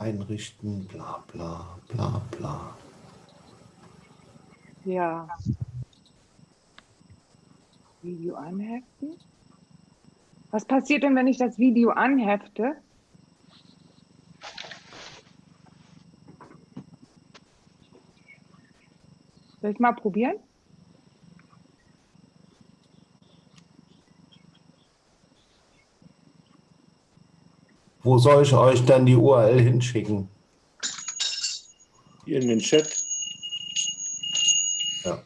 einrichten, bla bla bla bla. Ja. Video anheften. Was passiert denn, wenn ich das Video anhefte? Soll ich mal probieren? Wo soll ich euch dann die URL hinschicken? Hier in den Chat. Ja.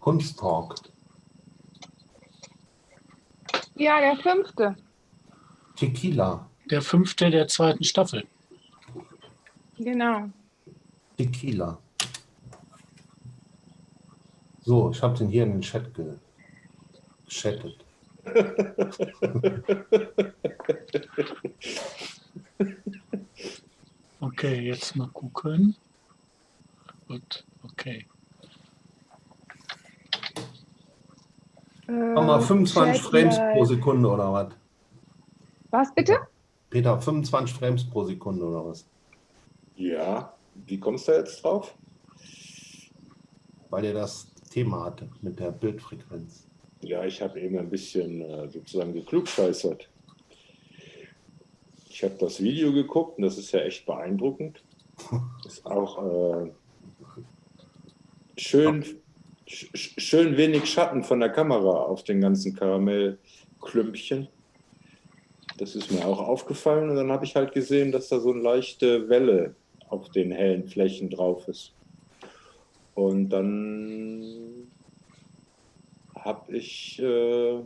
Kunsttalk. Ja, der fünfte. Tequila. Der fünfte der zweiten Staffel. Genau. Tequila. So, ich habe den hier in den Chat ge geschattet. Okay, jetzt mal gucken. Gut, okay. Mach mal Äh, 25 Chat Frames live. pro Sekunde oder was? Was bitte? Peter, 25 Frames pro Sekunde oder was? Ja, wie kommst du jetzt drauf? Weil ihr das Thema hatte mit der Bildfrequenz. Ja, ich habe eben ein bisschen äh, sozusagen geklugscheißert. Ich habe das Video geguckt und das ist ja echt beeindruckend. Ist auch äh, schön, sch schön wenig Schatten von der Kamera auf den ganzen Karamellklümpchen. Das ist mir auch aufgefallen und dann habe ich halt gesehen, dass da so eine leichte Welle auf den hellen Flächen drauf ist. Und dann habe ich äh,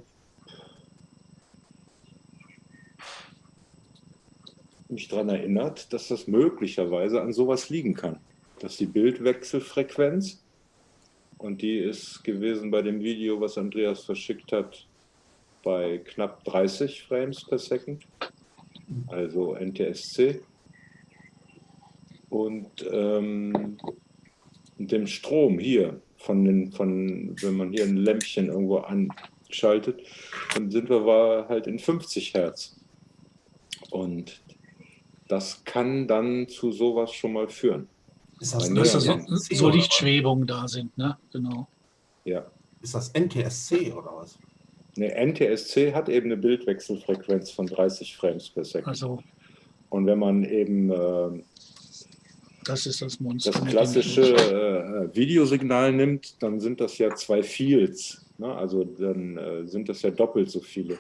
mich daran erinnert, dass das möglicherweise an sowas liegen kann. Dass die Bildwechselfrequenz, und die ist gewesen bei dem Video, was Andreas verschickt hat, bei knapp 30 Frames per Second, also NTSC. Und ähm, dem Strom hier, von den, von, wenn man hier ein Lämpchen irgendwo anschaltet, dann sind wir war halt in 50 Hertz. Und das kann dann zu sowas schon mal führen. Ist das, Dass so, NTSC so Lichtschwebungen da sind, ne? Genau. Ja. Ist das NTSC oder was? Eine NTSC hat eben eine Bildwechselfrequenz von 30 Frames per Second. Also Und wenn man eben äh, das ist das Monster. das mit dem klassische Licht. äh, Videosignal nimmt, dann sind das ja zwei Fields. Ne? Also dann äh, sind das ja doppelt so viele.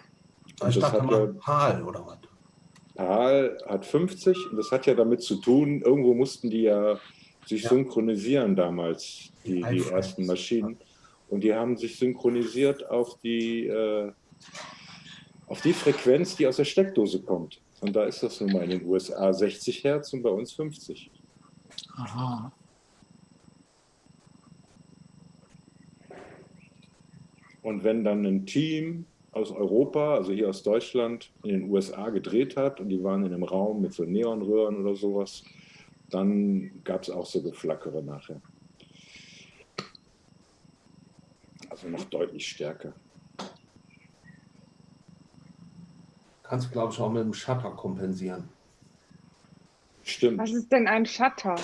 Und Ich das dachte hat mal ja, PAL oder was? PAL hat 50 und das hat ja damit zu tun, irgendwo mussten die ja sich Ja. synchronisieren damals, die, die ersten Maschinen. Und die haben sich synchronisiert auf die, äh, auf die Frequenz, die aus der Steckdose kommt. Und da ist das nun mal in den USA 60 Hertz und bei uns 50. Aha. Und wenn dann ein Team aus Europa, also hier aus Deutschland, in den USA gedreht hat und die waren in einem Raum mit so Neonröhren oder sowas, dann gab es auch so Geflackere nachher. Also noch deutlich stärker. Kannst du, glaube ich, auch mit dem Shutter kompensieren. Stimmt. Was ist denn ein Shutter?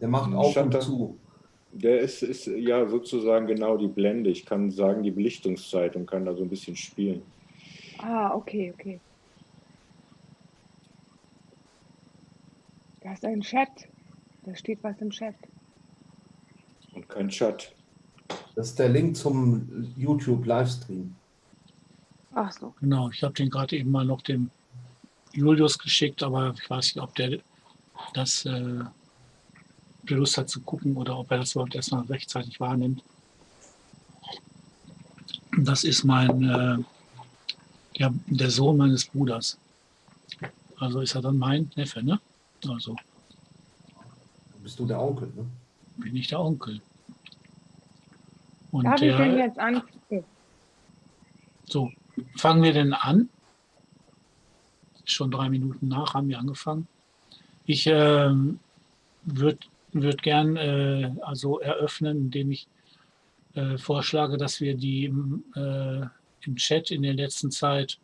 Der macht auf Shutter. und zu. Der ist, ist ja sozusagen genau die Blende. Ich kann sagen die Belichtungszeit und kann da so ein bisschen spielen. Ah, okay, okay. Da ist ein Chat. Da steht was im Chat. Und kein Chat. Das ist der Link zum YouTube-Livestream. Ach so. Genau, ich habe den gerade eben mal noch dem Julius geschickt, aber ich weiß nicht, ob der das äh, der Lust hat zu gucken oder ob er das überhaupt erstmal rechtzeitig wahrnimmt. Das ist mein äh, ja, der Sohn meines Bruders. Also ist er dann mein Neffe, ne? Also Bist du der Onkel, ne? bin ich der Onkel. Und Darf ich denn der, jetzt an? So, fangen wir denn an? Schon drei Minuten nach haben wir angefangen. Ich ähm, würde würd gern äh, also eröffnen, indem ich äh, vorschlage, dass wir die äh, im Chat in der letzten Zeit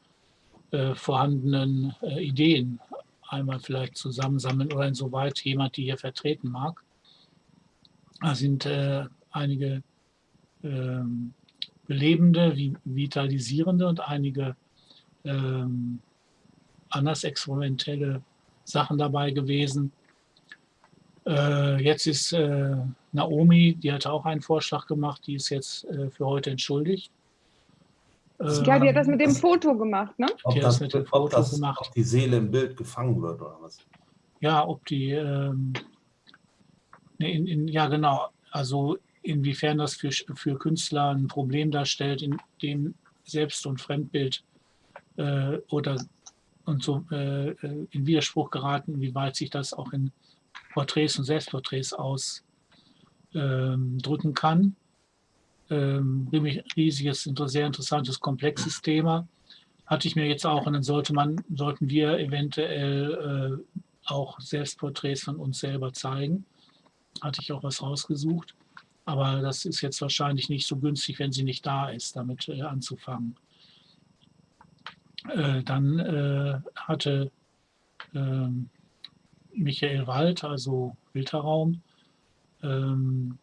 äh, vorhandenen äh, Ideen einmal vielleicht zusammensammeln oder insoweit jemand die hier vertreten mag. Da sind äh, einige ähm, belebende, vitalisierende und einige ähm, anders experimentelle Sachen dabei gewesen. Äh, jetzt ist äh, Naomi, die hatte auch einen Vorschlag gemacht, die ist jetzt äh, für heute entschuldigt. Ja, die hat das mit dem Ähm, Foto gemacht, ne? Ob, Die hat das, mit dem Foto das, gemacht. ob die Seele im Bild gefangen wird oder was? Ja, ob die, ähm, ne, in, in, ja genau, also inwiefern das für, für Künstler ein Problem darstellt, in dem Selbst- und Fremdbild äh, oder und so äh, äh, in Widerspruch geraten, wie weit sich das auch in Porträts und Selbstporträts ausdrücken kann. Ähm, riesiges, sehr interessantes, komplexes Thema. Hatte ich mir jetzt auch, und dann sollte man, sollten wir eventuell äh, auch Selbstporträts von uns selber zeigen. Hatte ich auch was rausgesucht. Aber das ist jetzt wahrscheinlich nicht so günstig, wenn sie nicht da ist, damit äh, anzufangen. Äh, dann äh, hatte ähm, Michael Wald, also Wilterraum, ähm,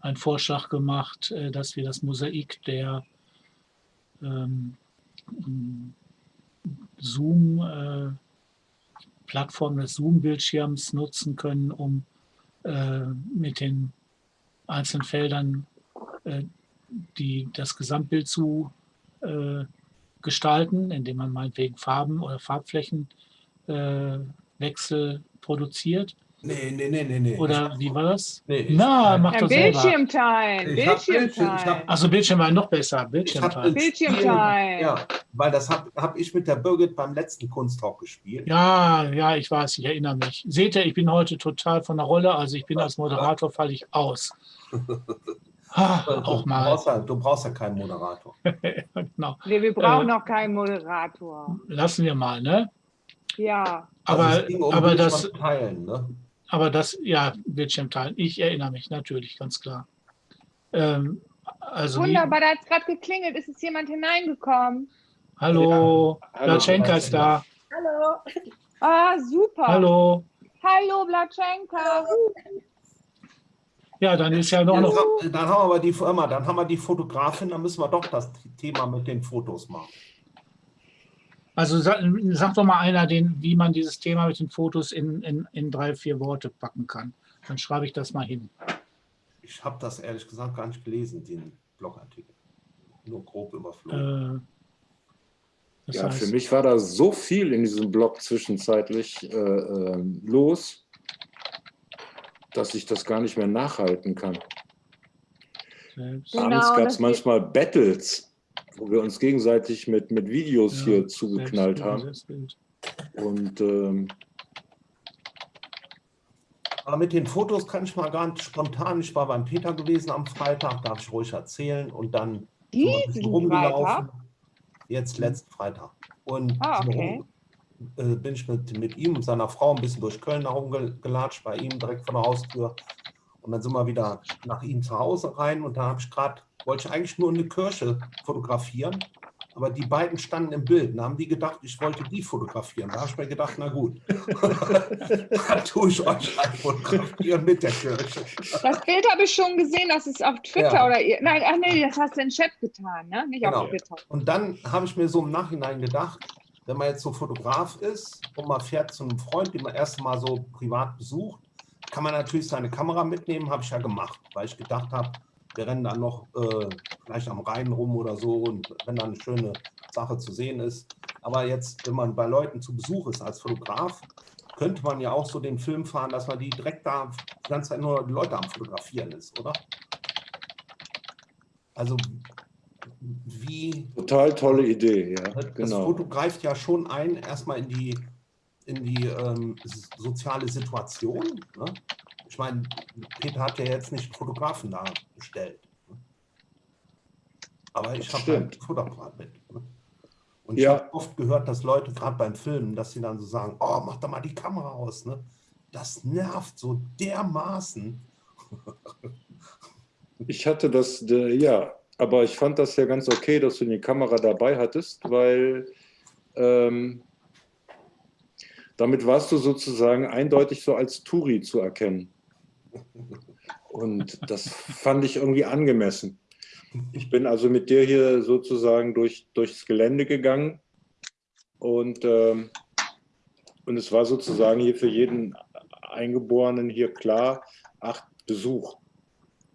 einen Vorschlag gemacht, äh, dass wir das Mosaik der ähm, Zoom, äh, des Zoom-Bildschirms nutzen können, um äh, mit den einzelnen Feldern äh, die, das Gesamtbild zu äh, gestalten, indem man meinetwegen Farben oder Farbflächenwechsel produziert. Nee, nee, nee, nee, nee. Oder wie war das? Nee, ich- Na, mach Ja, doch selber. Bildschirm teilen, Ich hab Bildschirm hab-. Also Bildschirm war noch besser. Ich hab Bildschirmteil. das Bildschirm Spiel- teilen. Ja, weil das habe hab ich mit der Birgit beim letzten Kunsttalk gespielt. Ja, ja, ich weiß, ich erinnere mich. Seht ihr, ich bin heute total von der Rolle, also ich bin als Moderator, falle ich aus. Ah, Du, auch du, mal. brauchst ja, du brauchst ja keinen Moderator. genau. Nee, wir brauchen Äh, noch keinen Moderator. Lassen wir mal, ne? Ja. Aber, also ging um aber, das, teilen, ne? aber das, ja, Bildschirm teilen. Ich erinnere mich natürlich, ganz klar. Ähm, also, wie, Wunderbar, da hat es gerade geklingelt. Ist es jemand hineingekommen? hallo, Hallo. Blatschenka ist da. Hallo. Ah, super. Hallo. Hallo, Blatschenka. Ja, dann ist ja noch, noch Dann, dann haben wir aber die Firma, dann haben wir die Fotografin, dann müssen wir doch das Thema mit den Fotos machen. also sag, sag doch mal einer, den, wie man dieses Thema mit den Fotos in, in, in drei, vier Worte packen kann. Dann schreibe ich das mal hin. Ich habe das ehrlich gesagt gar nicht gelesen, den Blogartikel. Nur grob überflogen. Äh, Ja, heißt, für mich war da so viel in diesem Blog zwischenzeitlich äh, äh, los, dass ich das gar nicht mehr nachhalten kann. selbst, Genau, Abends gab das es manchmal Battles, wo wir uns gegenseitig mit, mit Videos Ja, hier zugeknallt Selbstbild, haben. Selbstbild. Und ähm, Aber mit den Fotos kann ich mal ganz spontan, ich war beim Peter gewesen am Freitag, darf ich ruhig erzählen und dann Diesen rumgelaufen. Freitag? Jetzt letzten Freitag. Und Ah, okay. Äh, bin ich mit, mit ihm und seiner Frau ein bisschen durch Köln herumgelatscht, bei ihm direkt vor der Haustür. Und dann sind wir wieder nach ihm zu Hause rein und da habe ich gerade, wollte ich eigentlich nur eine Kirche fotografieren, aber die beiden standen im Bild. Da haben die gedacht, ich wollte die fotografieren. Da habe ich mir gedacht, na gut, dann tue ich euch halt fotografieren mit der Kirche. Das Bild habe ich schon gesehen, das ist auf Twitter Ja. oder. Nein, ach nee, das hast du in den Chat getan, ne? Nicht Genau. auf Twitter. Und dann habe ich mir so im Nachhinein gedacht, wenn man jetzt so Fotograf ist und man fährt zu einem Freund, den man erst mal so privat besucht, kann man natürlich seine Kamera mitnehmen, habe ich ja gemacht, weil ich gedacht habe, wir rennen dann noch äh, vielleicht am Rhein rum oder so und wenn dann eine schöne Sache zu sehen ist. Aber jetzt, wenn man bei Leuten zu Besuch ist als Fotograf, könnte man ja auch so den Film fahren, dass man die direkt da die ganze Zeit nur die Leute am Fotografieren ist, oder? Also wie total tolle Idee, ja. das Genau. Foto greift ja schon ein, erstmal in die, in die ähm, soziale Situation. Ne? Ich meine, Peter hat ja jetzt nicht einen Fotografen da bestellt. Ne? Aber ich habe halt ein Fotoapparat mit. Ne? Und ich Ja. habe oft gehört, dass Leute gerade beim Filmen, dass sie dann so sagen, oh, mach doch mal die Kamera aus. Ne? Das nervt so dermaßen. Ich hatte das, äh, ja, aber ich fand das ja ganz okay, dass du die Kamera dabei hattest, weil ähm, damit warst du sozusagen eindeutig so als Touri zu erkennen. Und das fand ich irgendwie angemessen. Ich bin also mit dir hier sozusagen durch, durchs Gelände gegangen und, ähm, und es war sozusagen hier für jeden Eingeborenen hier klar, acht Besuch.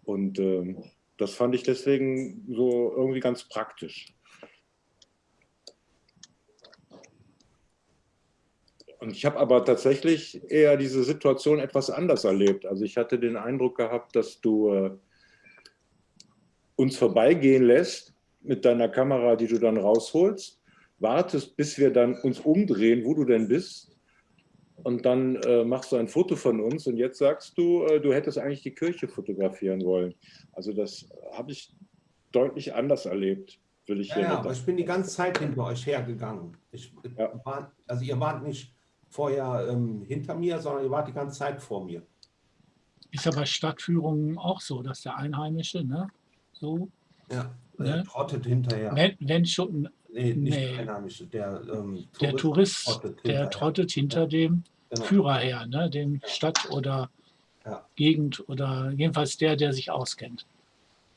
Und ähm, das fand ich deswegen so irgendwie ganz praktisch. Und ich habe aber tatsächlich eher diese Situation etwas anders erlebt. Also ich hatte den Eindruck gehabt, dass du äh, uns vorbeigehen lässt mit deiner Kamera, die du dann rausholst, wartest, bis wir dann uns umdrehen, wo du denn bist. Und dann äh, machst du ein Foto von uns und jetzt sagst du, äh, du hättest eigentlich die Kirche fotografieren wollen. Also das habe ich deutlich anders erlebt, würde ich Ja, hier ja, aber ich bin die ganze Zeit hinter euch hergegangen. Ich, Ja. war, also ihr wart nicht vorher ähm, hinter mir, sondern ihr wart die ganze Zeit vor mir. Ist ja bei Stadtführungen auch so, dass der Einheimische, ne, so, Ja, Ja. der trottet hinterher. wenn, wenn schon Nee, nicht Nee. der Einheimische, der, ähm, der Tourist, trottet der trottet hinter dem Genau. Führer her, ne, dem Stadt- oder Ja. Gegend oder jedenfalls der, der sich auskennt.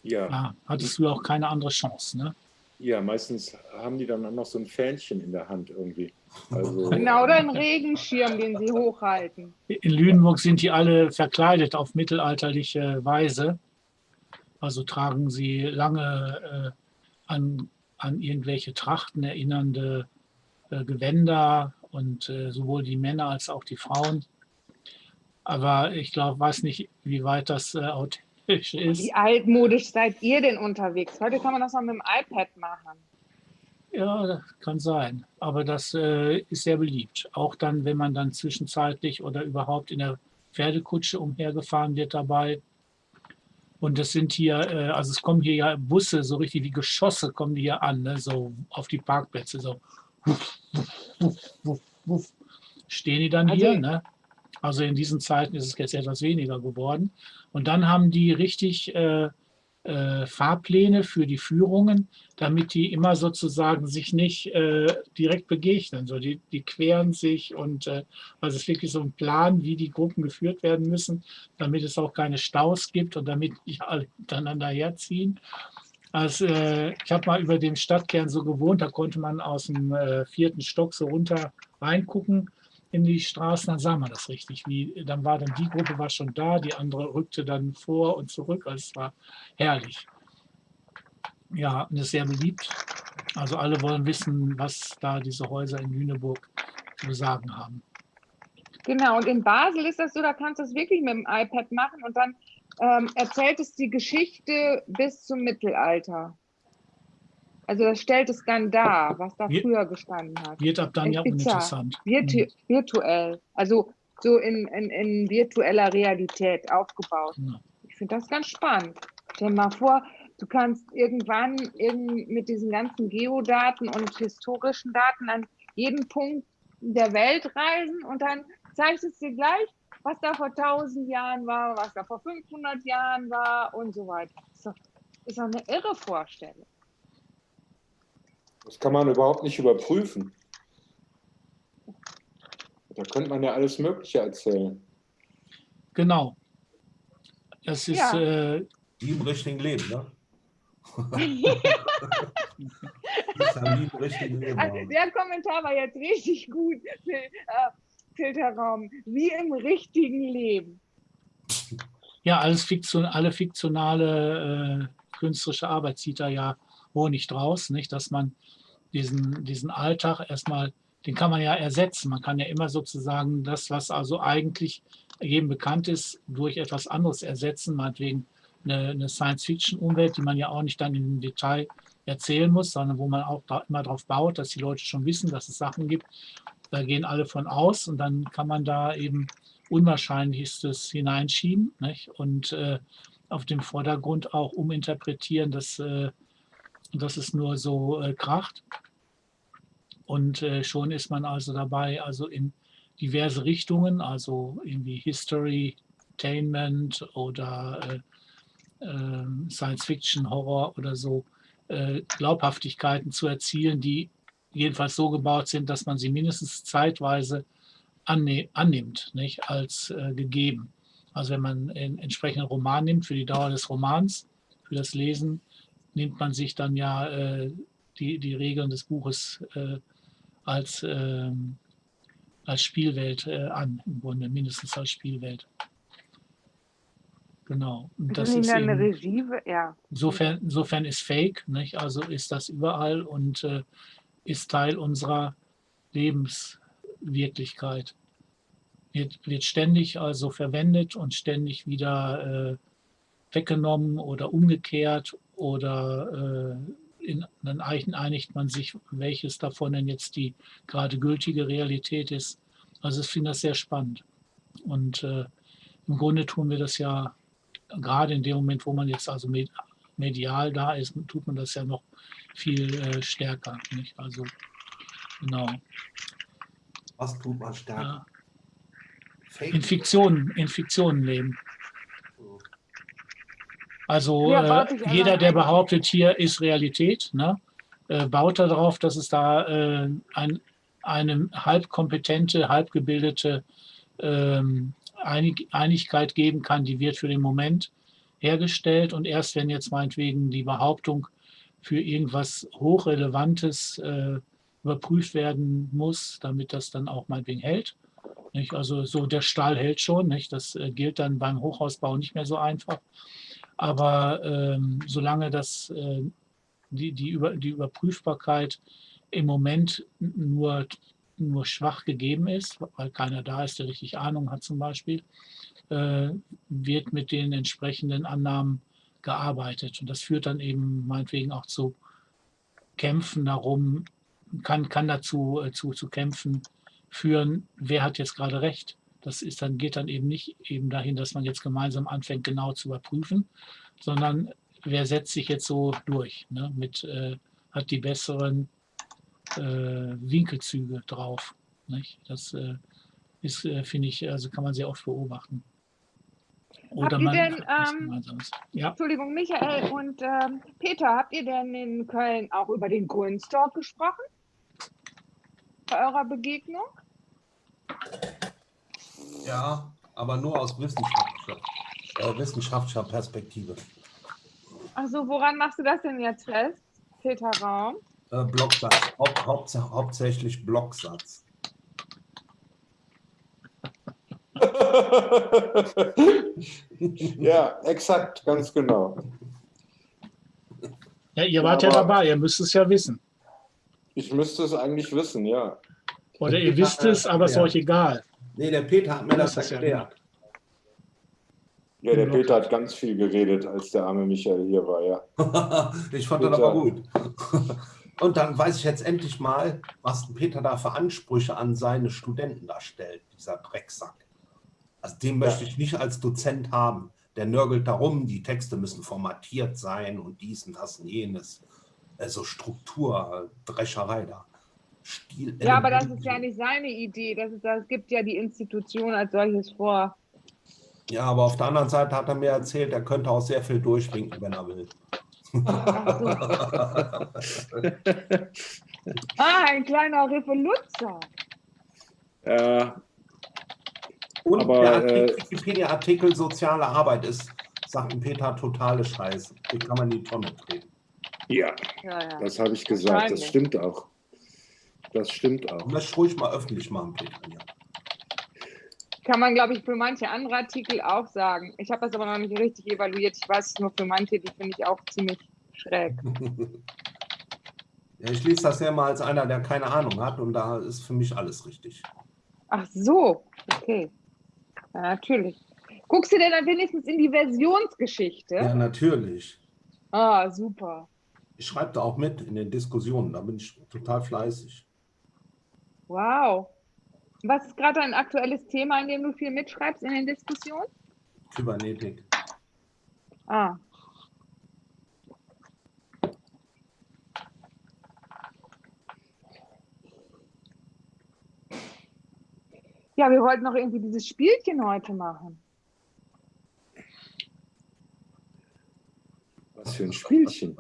Ja, Ja, hattest du auch keine andere Chance, ne? ja, meistens haben die dann auch noch so ein Fähnchen in der Hand irgendwie. Also, Genau, oder einen Regenschirm, den sie hochhalten. In Lüneburg sind die alle verkleidet auf mittelalterliche Weise. Also tragen sie lange äh, an, an irgendwelche Trachten erinnernde äh, Gewänder und äh, sowohl die Männer als auch die Frauen. Aber ich glaube, weiß nicht, wie weit das äh, authentisch ist. Wie altmodisch seid ihr denn unterwegs? Heute kann man das noch mit dem iPad machen. Ja, das kann sein. Aber das äh, ist sehr beliebt. Auch dann, wenn man dann zwischenzeitlich oder überhaupt in der Pferdekutsche umhergefahren wird dabei. Und das sind hier, äh, also es kommen hier ja Busse, so richtig wie Geschosse kommen die hier an, ne? so auf die Parkplätze, so wuff, wuff, wuff, wuff, wuff. stehen die dann Also- hier. Ne? Also in diesen Zeiten ist es jetzt etwas weniger geworden. Und dann haben die richtig äh, äh, Fahrpläne für die Führungen, damit die immer sozusagen sich nicht äh, direkt begegnen. So, die, die queren sich und äh, also es ist wirklich so ein Plan, wie die Gruppen geführt werden müssen, damit es auch keine Staus gibt und damit nicht alle miteinander herziehen. Also, äh, ich habe mal über dem Stadtkern so gewohnt, da konnte man aus dem äh, vierten Stock so runter reingucken in die Straßen, dann sah man das richtig. Wie, dann war dann die Gruppe war schon da, die andere rückte dann vor und zurück. Also es war herrlich. Ja, und ist sehr beliebt. Also alle wollen wissen, was da diese Häuser in Lüneburg zu sagen haben. Genau, und in Basel ist das so, da kannst du es wirklich mit dem iPad machen und dann ähm, erzählt es die Geschichte bis zum Mittelalter. Also das stellt es dann dar, was da Wir- früher gestanden hat. Wird ab dann ja uninteressant. Virtu virtuell, also so in, in, in virtueller Realität aufgebaut. Ja. Ich finde das ganz spannend. Stell dir mal vor, du kannst irgendwann irgend mit diesen ganzen Geodaten und historischen Daten an jeden Punkt der Welt reisen und dann zeigst es dir gleich, was da vor 1000 Jahren war, was da vor 500 Jahren war und so weiter. Ist doch, ist doch eine irre Vorstellung. Das kann man überhaupt nicht überprüfen. Da könnte man ja alles Mögliche erzählen. Genau. Das ist, Ja. äh, Wie im richtigen Leben, ne? ist ja wie im richtigen Leben. Also der Kommentar war jetzt richtig gut, äh, Filterraum. Wie im richtigen Leben. ja, alles Fiktion, alle fiktionale äh, künstlerische Arbeit zieht da ja Honig draus, nicht? Dass man diesen, diesen Alltag erstmal, den kann man ja ersetzen. Man kann ja immer sozusagen das, was also eigentlich jedem bekannt ist, durch etwas anderes ersetzen, meinetwegen eine, eine Science-Fiction-Umwelt, die man ja auch nicht dann im Detail erzählen muss, sondern wo man auch da immer darauf baut, dass die Leute schon wissen, dass es Sachen gibt. Da gehen alle von aus und dann kann man da eben Unwahrscheinlichstes hineinschieben nicht? und äh, auf dem Vordergrund auch uminterpretieren, dass, äh, dass es nur so äh, kracht. Und äh, schon ist man also dabei, also in diverse Richtungen, also irgendwie History, Entertainment oder äh, äh, Science Fiction, Horror oder so, äh, Glaubhaftigkeiten zu erzielen, die jedenfalls so gebaut sind, dass man sie mindestens zeitweise anne annimmt, nicht als äh, gegeben. Also wenn man einen entsprechenden Roman nimmt für die Dauer des Romans, für das Lesen, nimmt man sich dann ja äh, die, die Regeln des Buches äh, als, ähm, als Spielwelt äh, an, im Grunde, mindestens als Spielwelt. Genau. Und das ist eben, Regie, ja. insofern, insofern ist Fake, nicht? also ist das überall und äh, ist Teil unserer Lebenswirklichkeit. Wird, wird ständig also verwendet und ständig wieder äh, weggenommen oder umgekehrt oder äh, in, dann einigt man sich, welches davon denn jetzt die gerade gültige Realität ist. Also ich finde das sehr spannend. Und äh, im Grunde tun wir das ja gerade in dem Moment, wo man jetzt also medial da ist, tut man das ja noch viel äh, stärker. Nicht? Also genau. Was tut man stärker? Ja. In Fiktionen, in Fiktionen leben. Also Ja, äh, jeder, der behauptet, hier ist Realität, ne, äh, baut darauf, dass es da äh, ein, eine halbkompetente, halbgebildete ähm, Einig Einigkeit geben kann, die wird für den Moment hergestellt und erst wenn jetzt meinetwegen die Behauptung für irgendwas Hochrelevantes äh, überprüft werden muss, damit das dann auch meinetwegen hält. Nicht? Also so der Stahl hält schon, nicht? das äh, gilt dann beim Hochhausbau nicht mehr so einfach. Aber ähm, solange das, äh, die, die, Über, die Überprüfbarkeit im Moment nur, nur schwach gegeben ist, weil keiner da ist, der richtig Ahnung hat zum Beispiel, äh, wird mit den entsprechenden Annahmen gearbeitet. Und das führt dann eben meinetwegen auch zu Kämpfen darum, kann, kann dazu äh, zu, zu Kämpfen führen, wer hat jetzt gerade recht. Das ist dann, geht dann eben nicht eben dahin, dass man jetzt gemeinsam anfängt, genau zu überprüfen, sondern wer setzt sich jetzt so durch, ne, mit, äh, hat die besseren äh, Winkelzüge drauf. Nicht? Das äh, ist, äh, finde ich, also kann man sehr oft beobachten. Oder ihr man denn, ähm. Ja, Entschuldigung, Michael und ähm, Peter, habt ihr denn in Köln auch über den Grünstalk gesprochen? Bei eurer Begegnung? Ja, aber nur aus wissenschaftlicher, äh, wissenschaftlicher Perspektive. Also woran machst du das denn jetzt fest, Peter Raum? Äh, Blocksatz, Haupt, Haupt, hauptsächlich Blocksatz. ja, exakt, ganz genau. ja ihr wart ja, aber- dabei, ihr müsst es ja wissen. Ich müsste es eigentlich wissen, ja. Oder ihr wisst es, aber es ist Ja. euch egal. Nee, der Peter hat mir das Das erklärt. Ja, der. Peter hat ganz viel geredet, als der arme Michael hier war, ja. ich fand das Peter. aber gut. Und dann weiß ich jetzt endlich mal, was Peter da für Ansprüche an seine Studenten da stellt, dieser Drecksack. Also den möchte ich nicht als Dozent haben. Der nörgelt darum, die Texte müssen formatiert sein und dies und das und jenes. Also Struktur, Drescherei da. Stil Ja, aber das ist ja nicht seine Idee. Das, ist, das gibt ja die Institution als solches vor. Ja, aber auf der anderen Seite hat er mir erzählt, er könnte auch sehr viel durchwinken, wenn er will. Ah, ein kleiner Revoluzzer. Äh, Und Aber, der äh, Wikipedia-Artikel soziale Arbeit ist, sagt ein Peter, totale Scheiße. Die kann man in die Tonne treten. ja, Ja, ja. das habe ich gesagt. Das stimmt auch. Das stimmt auch. Und das ruhig mal öffentlich machen, Peter. Ja. Kann man, glaube ich, für manche andere Artikel auch sagen. Ich habe das aber noch nicht richtig evaluiert. Ich weiß es nur für manche, die finde ich auch ziemlich schräg. ja, ich lese das ja mal als einer, der keine Ahnung hat und da ist für mich alles richtig. Ach so, okay. Ja, natürlich. Guckst du denn dann wenigstens in die Versionsgeschichte? Ja, natürlich. Ah, super. Ich schreibe da auch mit in den Diskussionen, da bin ich total fleißig. Wow. Was ist gerade ein aktuelles Thema, in dem du viel mitschreibst in den Diskussionen? Kybernetik. Ah. Ja, wir wollten noch irgendwie dieses Spielchen heute machen. Was für ein Spielchen.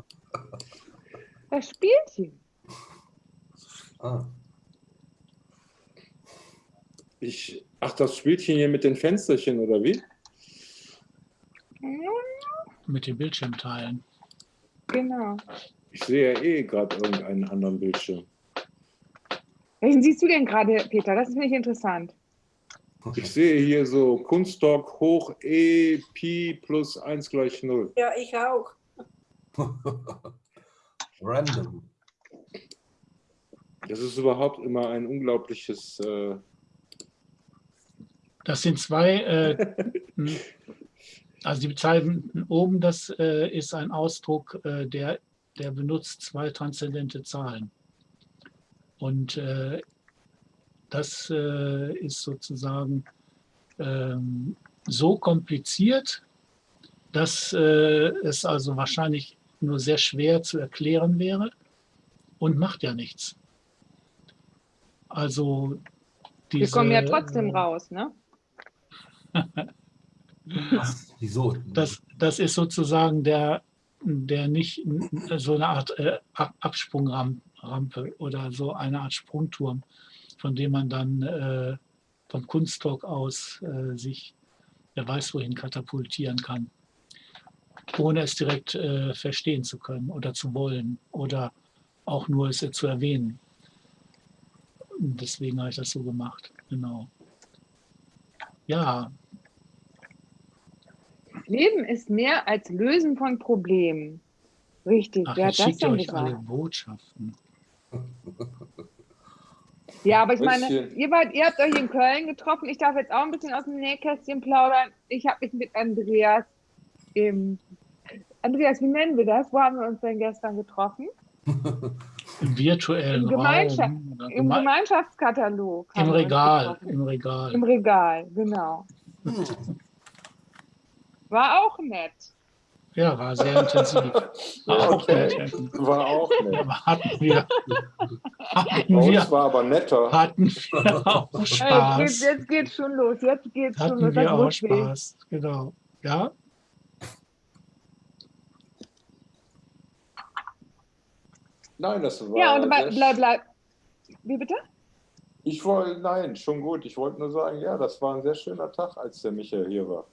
Das Spielchen. Ah. Ich, ach, das Spielchen hier mit den Fensterchen, oder wie? mit den Bildschirmteilen. Genau. Ich sehe ja eh gerade irgendeinen anderen Bildschirm. Welchen siehst du denn gerade, Peter? Das ist nicht interessant. Ich sehe hier so Kunstdoc hoch E Pi plus 1 gleich 0. Ja, ich auch. Random. Das ist überhaupt immer ein unglaubliches. Äh, Das sind zwei, äh, hm, also die Bezeichnung oben, das äh, ist ein Ausdruck, äh, der, der benutzt zwei transzendente Zahlen. Und äh, das äh, ist sozusagen ähm, so kompliziert, dass äh, es also wahrscheinlich nur sehr schwer zu erklären wäre und macht ja nichts. Also Wir kommen ja diese, trotzdem äh, raus, ne? Was? Wieso? Das, das ist sozusagen der, der nicht so eine Art äh, Ab- Absprungrampe oder so eine Art Sprungturm, von dem man dann äh, vom Kunsttalk aus äh, sich, wer weiß wohin, katapultieren kann, ohne es direkt äh, verstehen zu können oder zu wollen oder auch nur es zu erwähnen. Deswegen habe ich das so gemacht, genau. Ja, Leben ist mehr als Lösen von Problemen. Richtig, ach, wer hat das denn euch alle gesagt? Botschaften. Ja, aber ich meine, ihr, wart, ihr habt euch in Köln getroffen. Ich darf jetzt auch ein bisschen aus dem Nähkästchen plaudern. Ich habe mich mit Andreas im. Andreas, wie nennen wir das? Wo haben wir uns denn gestern getroffen? Im virtuellen Im Gemeinschaft- Raum. Im geme Gemeinschaftskatalog. Im Regal. Im Regal. Im Regal, genau. Hm. War auch nett. Ja, war sehr intensiv. War auch Okay. nett. war auch nett. Aber hatten wir, hatten Bei uns wir, war aber netter. hatten wir auch Hey, jetzt, Spaß. geht's, jetzt geht's schon los. Jetzt geht's schon los. Hatten wir auch. Spaß. Genau. Ja, Nein, das war. Ja, und bleib, bleib. Wie bitte? Ich wollte, nein, schon gut. Ich wollte nur sagen, ja, das war ein sehr schöner Tag, als der Michael hier war.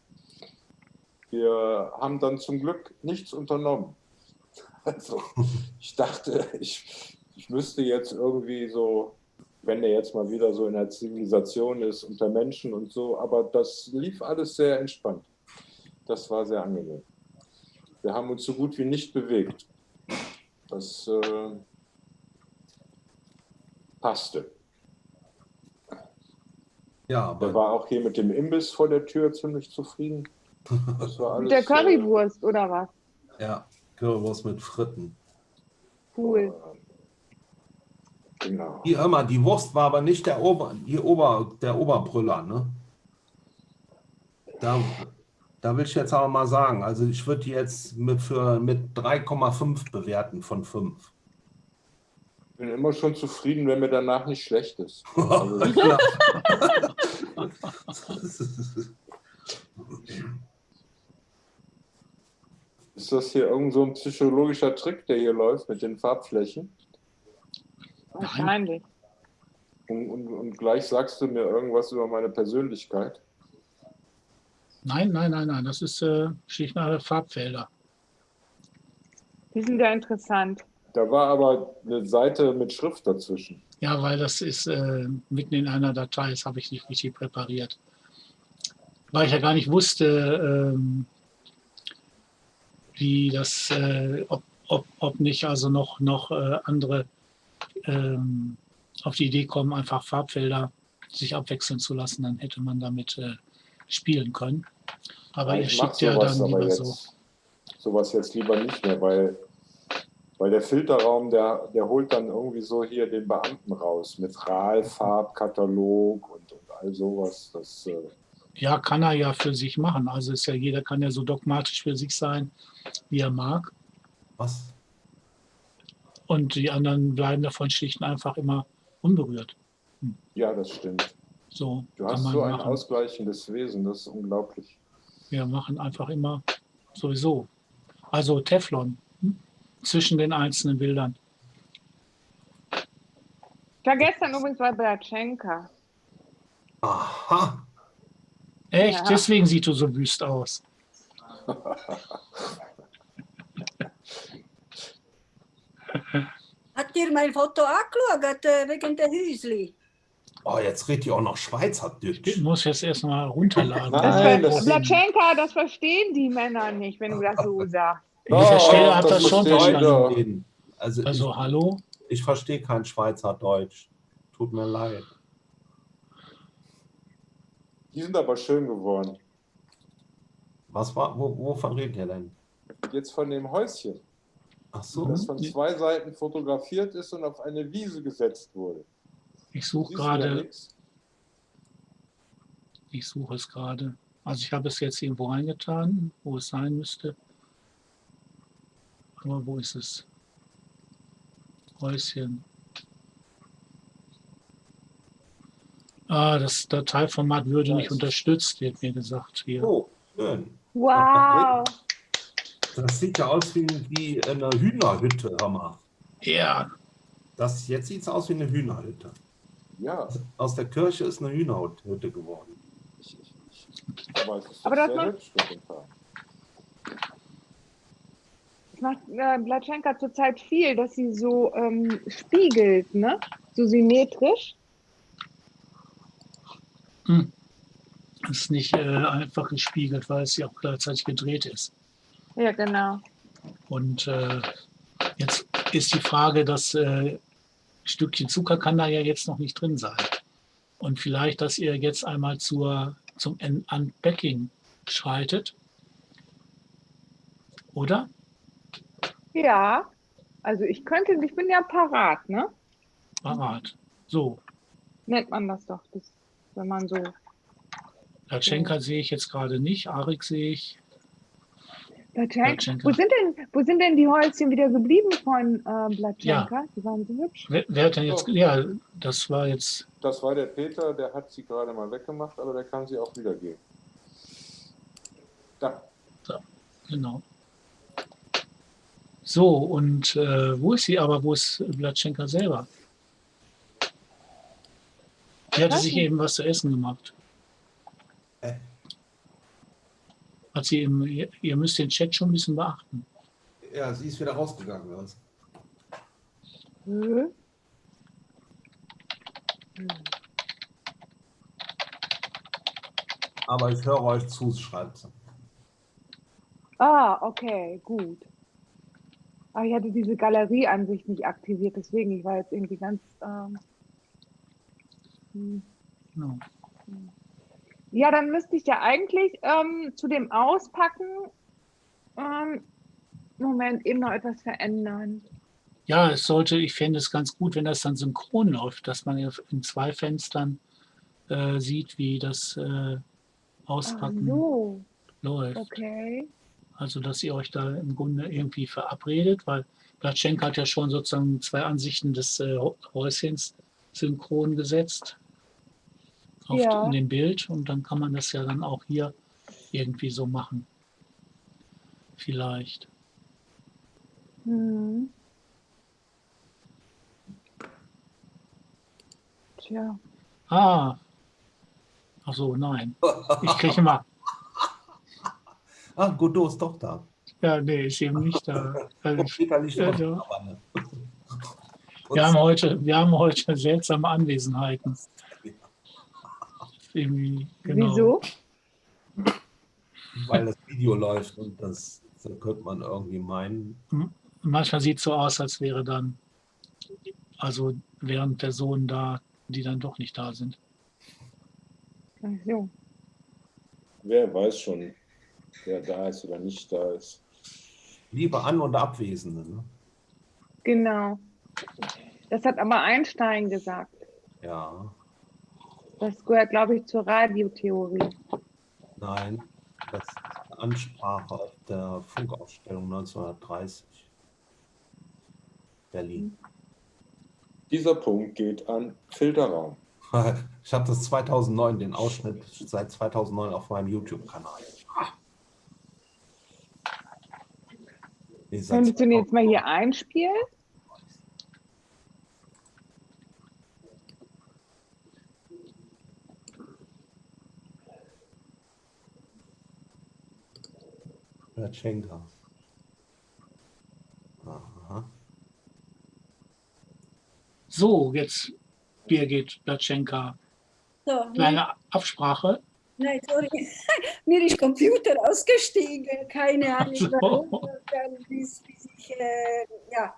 Wir haben dann zum Glück nichts unternommen. Also, ich dachte, ich, ich müsste jetzt irgendwie so, wenn der jetzt mal wieder so in der Zivilisation ist, unter Menschen und so, aber das lief alles sehr entspannt. Das war sehr angenehm. Wir haben uns so gut wie nicht bewegt. Das äh, passte. Ja, aber war auch hier mit dem Imbiss vor der Tür ziemlich zufrieden. Das war alles, Mit der Currywurst oder was? ja, Currywurst mit Fritten. Cool. Äh, genau. Hier immer, die Wurst war aber nicht der Ober, die Ober, der Oberbrüller, ne? Da, da will ich jetzt aber mal sagen, also ich würde die jetzt mit, für, mit 3,5 bewerten von 5. Ich bin immer schon zufrieden, wenn mir danach nicht schlecht ist. Also. ist das hier irgend so ein psychologischer Trick, der hier läuft mit den Farbflächen? Wahrscheinlich. Und, und, und gleich sagst du mir irgendwas über meine Persönlichkeit. nein, nein, nein, nein. Das ist äh, schlicht und einfach Farbfelder. Die sind ja interessant. Da war aber eine Seite mit Schrift dazwischen. Ja, weil das ist äh, mitten in einer Datei, das habe ich nicht richtig präpariert. Weil ich ja gar nicht wusste, ähm, wie das, äh, ob, ob, ob nicht also noch, noch äh, andere ähm, auf die Idee kommen, einfach Farbfelder sich abwechseln zu lassen, dann hätte man damit äh, spielen können. Aber ihr ich mach schickt ja sowas dann lieber jetzt, so. sowas jetzt lieber nicht mehr, weil, weil der Filterraum, der, der holt dann irgendwie so hier den Beamten raus mit RAL, Farbkatalog und, und all sowas. Das, äh, Ja, kann er ja für sich machen. Also ist ja jeder kann ja so dogmatisch für sich sein, wie er mag. Was? Und die anderen bleiben davon schlicht und einfach immer unberührt. ja, das stimmt. So Du hast so ein machen. ausgleichendes Wesen, das ist unglaublich. Wir machen einfach immer sowieso. Also Teflon hm? zwischen den einzelnen Bildern. Ich war gestern übrigens bei Blatschenka. Aha. Echt? Ja. Deswegen sieht du so wüst aus. Habt ihr mein Foto angeschaut äh, wegen der Häusli? Oh, jetzt redet ihr auch noch Schweizerdeutsch. Ich muss jetzt erstmal runterladen. Nein, Das das- Blatschenka, das verstehen die Männer nicht, wenn du das so sagst. Ich verstehe, Oh, hab das schon verstanden. Also, Also ich, hallo? ich verstehe kein Schweizerdeutsch. Tut mir leid. Die sind aber schön geworden. Was war, wo, wovon redet ihr denn? Jetzt von dem Häuschen, Ach so. das von zwei Seiten fotografiert ist und auf eine Wiese gesetzt wurde. Ich suche gerade, ich suche es gerade. Also ich habe es jetzt irgendwo reingetan, wo es sein müsste. Aber wo ist es? Häuschen. Ah, das Dateiformat würde nicht unterstützt, wird mir gesagt hier. Oh, schön. Wow. Das sieht ja aus wie, wie eine Hühnerhütte, hör mal. Ja, Das, jetzt sieht es aus wie eine Hühnerhütte. Ja, Aus der Kirche ist eine Hühnerhütte geworden. aber es ist Aber das sehr macht- hübsch. Das macht äh, Blatschenka zurzeit viel, dass sie so ähm, spiegelt, ne? So symmetrisch. Ist nicht äh, einfach gespiegelt, weil es ja auch gleichzeitig gedreht ist. Ja, genau. Und äh, jetzt ist die Frage, das äh, Stückchen Zucker kann da ja jetzt noch nicht drin sein. Und vielleicht, dass ihr jetzt einmal zur, zum Un- Unpacking schreitet. Oder? Ja. Also ich könnte, ich bin ja parat, ne? Parat. So, Nennt man das doch, das, wenn man so. Latschenka sehe ich jetzt gerade nicht, Arik sehe ich. Blatschenka. Blatschenka. Wo sind denn, wo sind denn die Häuschen wieder geblieben von äh, Blatschenka? Die waren so hübsch. Wer, wer hat denn jetzt, ja, das war jetzt, Das war der Peter, der hat sie gerade mal weggemacht, aber der kann sie auch wieder geben. Da, genau. So, und äh, wo ist sie aber, wo ist Blatschenka selber? Die hatte sich eben was zu essen gemacht. Äh. Hat sie eben, ihr, ihr müsst den Chat schon ein bisschen beachten. Ja, sie ist wieder rausgegangen. Was? Hm? Aber ich höre euch zu, schreibt sie. Ah, okay, gut. Ah, ich hatte diese Galerieansicht nicht aktiviert, deswegen, ich war jetzt irgendwie ganz. Ähm, hm. Genau. Ja, dann müsste ich ja eigentlich ähm, zu dem Auspacken, ähm, Moment, eben noch etwas verändern. Ja, es sollte, ich fände es ganz gut, wenn das dann synchron läuft, dass man in zwei Fenstern äh, sieht, wie das äh, Auspacken so, läuft. okay. Also, dass ihr euch da im Grunde irgendwie verabredet, weil Blatschenka hat ja schon sozusagen zwei Ansichten des äh, Häuschens synchron gesetzt auf Ja. in dem Bild und dann kann man das ja dann auch hier irgendwie so machen. Vielleicht. Hm. Tja. Ah. Ach so, nein. Ich kriege immer. Ah, Godot ist doch da. Ja, nee, ist eben nicht da. Also, Peter liegt Ja, wir, haben heute, wir haben heute seltsame Anwesenheiten. Irgendwie, genau. Wieso? weil das Video läuft und das, so könnte man irgendwie meinen. Manchmal sieht es so aus, als wäre dann, also wären Personen da, die dann doch nicht da sind. Ach so. wer weiß schon, wer da ist oder nicht da ist. Liebe An- und Abwesende. Ne? Genau. Das hat aber Einstein gesagt. Ja, Das gehört, glaube ich, zur Radiotheorie. nein, das ist eine Ansprache auf der Funkausstellung 1930. Berlin. Dieser Punkt geht an Filterraum. Ich habe das 2009, den Ausschnitt seit 2009 auf meinem YouTube-Kanal. Könntest du den jetzt mal hier einspielen? Platschenka. Aha. So, jetzt Birgit Platschenka. So, Kleine Absprache. nein, sorry. Mir ist Computer ausgestiegen. Keine Ahnung, so. warum. Dann bis, bis ich, äh, ja.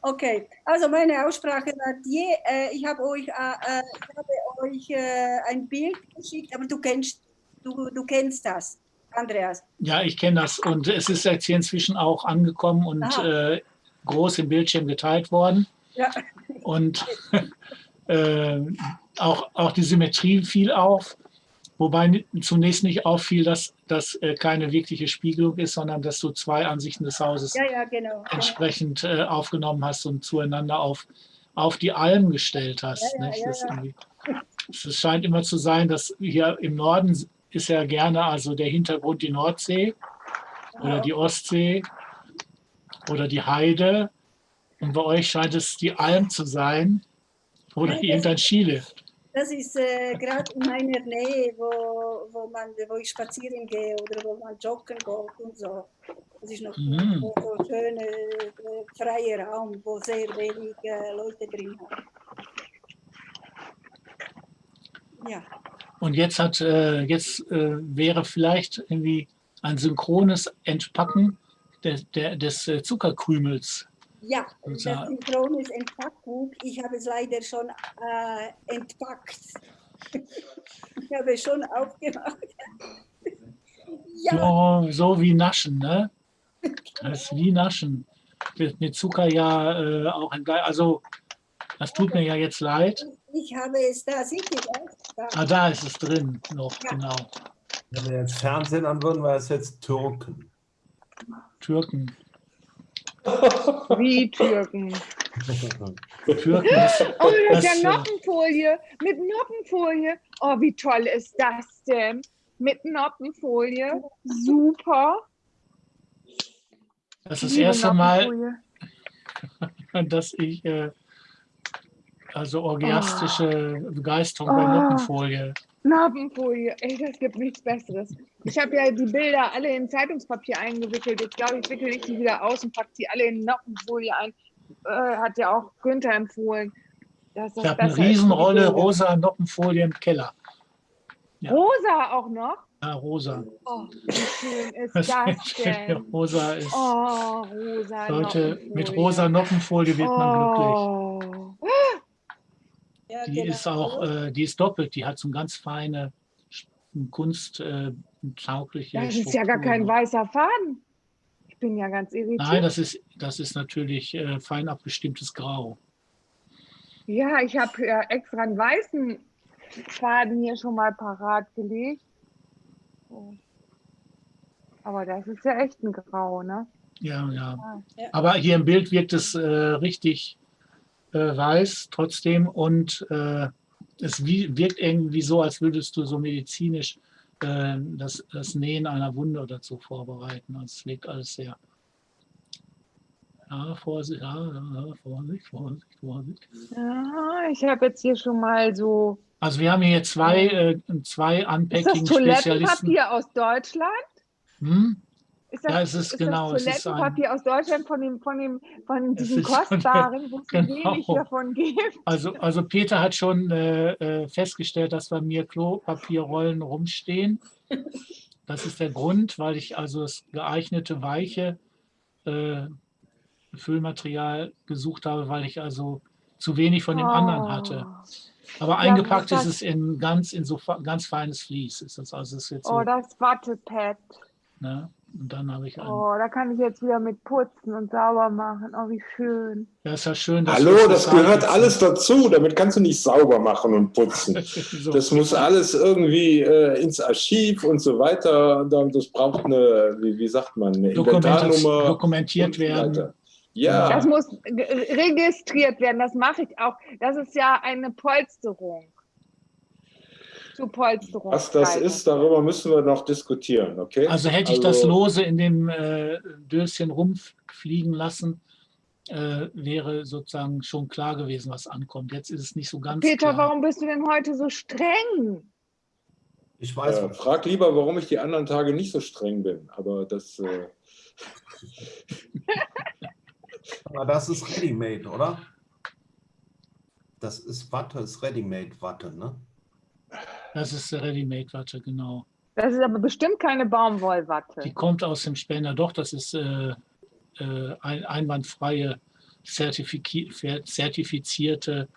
Okay, also meine Aussprache war die, äh, ich habe euch, äh, äh, ich habe euch äh, ein Bild geschickt, aber du kennst, du, du kennst das, Andreas. Ja, ich kenne das. Und es ist jetzt hier inzwischen auch angekommen und äh, groß im Bildschirm geteilt worden. Ja. Und äh, auch, auch die Symmetrie fiel auf. Wobei zunächst nicht auffiel, dass das äh, keine wirkliche Spiegelung ist, sondern dass du zwei Ansichten des Hauses Ja, ja, genau. entsprechend äh, aufgenommen hast und zueinander auf, auf die Alm gestellt hast. Ja, Das, es scheint immer zu sein, dass hier im Norden ist ja gerne also der Hintergrund die Nordsee oder die Ostsee oder die Heide. Und bei euch scheint es die Alm zu sein oder Ja, irgendein Skilift. Das ist äh, gerade in meiner Nähe, wo, wo, man, wo ich spazieren gehe oder wo man joggen geht und so. Das ist noch Mhm. so, so schöner, äh, freier Raum, wo sehr wenig äh, Leute drin haben. Ja, Und jetzt hat äh, jetzt äh, wäre vielleicht irgendwie ein synchrones Entpacken der, der, des äh, Zuckerkrümels. ja Und das zwar- Synchron ist Entpackung. Ich habe es leider schon äh, entpackt. ich habe es schon aufgemacht. ja, So, so wie Naschen, ne? Das ist wie Naschen. Wird mit Zucker ja äh, auch ein Also, das tut mir ja jetzt leid. ich habe es da? Da. Ah, da ist es drin noch, Ja. genau. Wenn wir jetzt Fernsehen an würden, wäre es jetzt Türken. Türken. Wie Türken. Türken ist, Oh, mit Das, der äh, Noppenfolie. Mit Noppenfolie. Oh, wie toll ist das denn? Mit Noppenfolie. Super. das ist das erste Mal, dass ich äh, also orgiastische Begeisterung bei Oh. Noppenfolie. Noppenfolie. Ey, das gibt nichts Besseres. Ich habe ja die Bilder alle in Zeitungspapier eingewickelt. Jetzt glaube ich, wickel ich die wieder aus und packe die alle in Noppenfolie ein. Äh, hat ja auch Günther empfohlen. das Ich habe eine Riesenrolle rosa Noppenfolie im Keller. ja. Rosa auch noch? Ja, rosa. Oh, wie schön ist Das das denn? rosa ist. Oh, rosa Leute, mit rosa Noppenfolie wird man glücklich. Oh. Ja, Die genau. ist auch, äh, die ist doppelt, die hat so eine ganz feine Kunst äh, Das ist ja gar kein Struktur. weißer Faden. Ich bin ja ganz irritiert. Nein, das ist, das ist natürlich äh, fein abgestimmtes Grau. Ja, ich habe ja extra einen weißen Faden hier schon mal parat gelegt. So. Aber das ist ja echt ein Grau, ne? Ja, ja. Ja. Aber hier im Bild wirkt es äh, richtig äh, weiß trotzdem und äh, es wirkt irgendwie so, als würdest du so medizinisch äh, das, das Nähen einer Wunde so vorbereiten. Also es wirkt alles sehr. Ja, Vorsicht, ja, ja, Vorsicht, Vorsicht, Vorsicht. Ja, ich habe jetzt hier schon mal so. Also wir haben hier zwei, äh, zwei Unpacking-Spezialisten. Toilettenpapier aus Deutschland? Hm? Ist das, Ja, es ist genau, das ist Toilettenpapier aus Deutschland von dem, von dem, von Es diesem ist kostbaren, wo es genau. wenig davon gibt? Also, also Peter hat schon äh, äh, festgestellt, dass bei mir Klopapierrollen rumstehen. Das ist der Grund, weil ich also das geeignete weiche äh, Füllmaterial gesucht habe, weil ich also zu wenig von dem anderen hatte. Aber Ja, eingepackt ist es in ganz in so ganz feines Vlies. Ist das also ist jetzt so, Oh, das Wattepad. ne? Und dann habe ich ein. Oh, da kann ich jetzt wieder mit putzen und sauber machen. Oh, wie schön. Ja, ist ja schön. dass Hallo, das zusammen gehört sitzen. alles dazu. Damit kannst du nicht sauber machen und putzen. so. Das muss alles irgendwie äh, ins Archiv und so weiter. Dann- Das braucht eine, wie, wie sagt man, eine Inventarnummer. dokumentiert werden. weiter. Ja, Das muss registriert werden. Das mache ich auch. Das ist ja eine Polsterung. Zur Polsterung. Was das ist, darüber müssen wir noch diskutieren, okay? Also hätte ich das Lose in dem äh, Döschen rumfliegen lassen, äh, wäre sozusagen schon klar gewesen, was ankommt. Jetzt ist es nicht so ganz Peter, klar. warum bist du denn heute so streng? Ich weiß, Äh, frag lieber, warum ich die anderen Tage nicht so streng bin. Aber das, äh, aber das ist Ready-Made, oder? Das ist Watte, ist Ready-Made-Watte, ne? Das ist Ready-Made-Watte, genau. Das ist aber bestimmt keine Die Baumwollwatte. kommt aus dem Spender. Doch, das ist äh, äh, ein, einwandfreie, zertifizierte,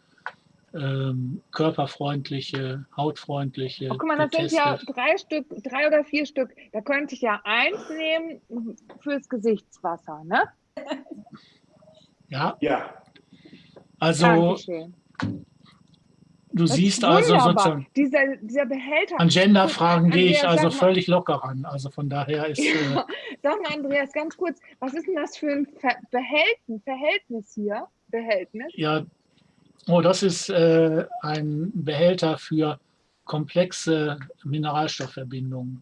ähm, körperfreundliche, hautfreundliche. Oh, guck mal, das sind ja drei Stück, drei oder vier Stück. Da könnte ich ja eins nehmen fürs Gesichtswasser, ne? Ja, ja, also Dankeschön. Du Das siehst also sozusagen, Dieser, dieser Behälter. an Genderfragen gehe ich also mal- völlig locker ran. Also von daher ist, äh, Sag mal, Andreas, ganz kurz, was ist denn das für ein Ver Behältnis, Verhältnis hier? Behältnis? ja, oh, das ist äh, ein Behälter für komplexe Mineralstoffverbindungen,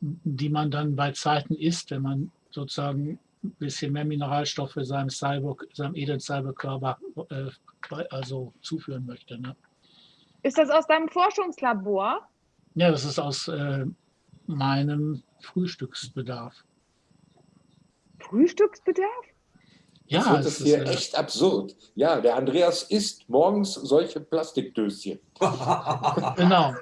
die man dann bei Zeiten isst, wenn man sozusagen ein bisschen mehr Mineralstoffe seinem Cyber, seinem edlen Cyberkörper äh, also zuführen möchte. Ne? Ist das aus deinem Forschungslabor? Ja, das ist aus äh, meinem Frühstücksbedarf. Frühstücksbedarf? Ja, wird es hier äh, echt absurd. Ja, der Andreas isst morgens solche Plastikdöschen. genau.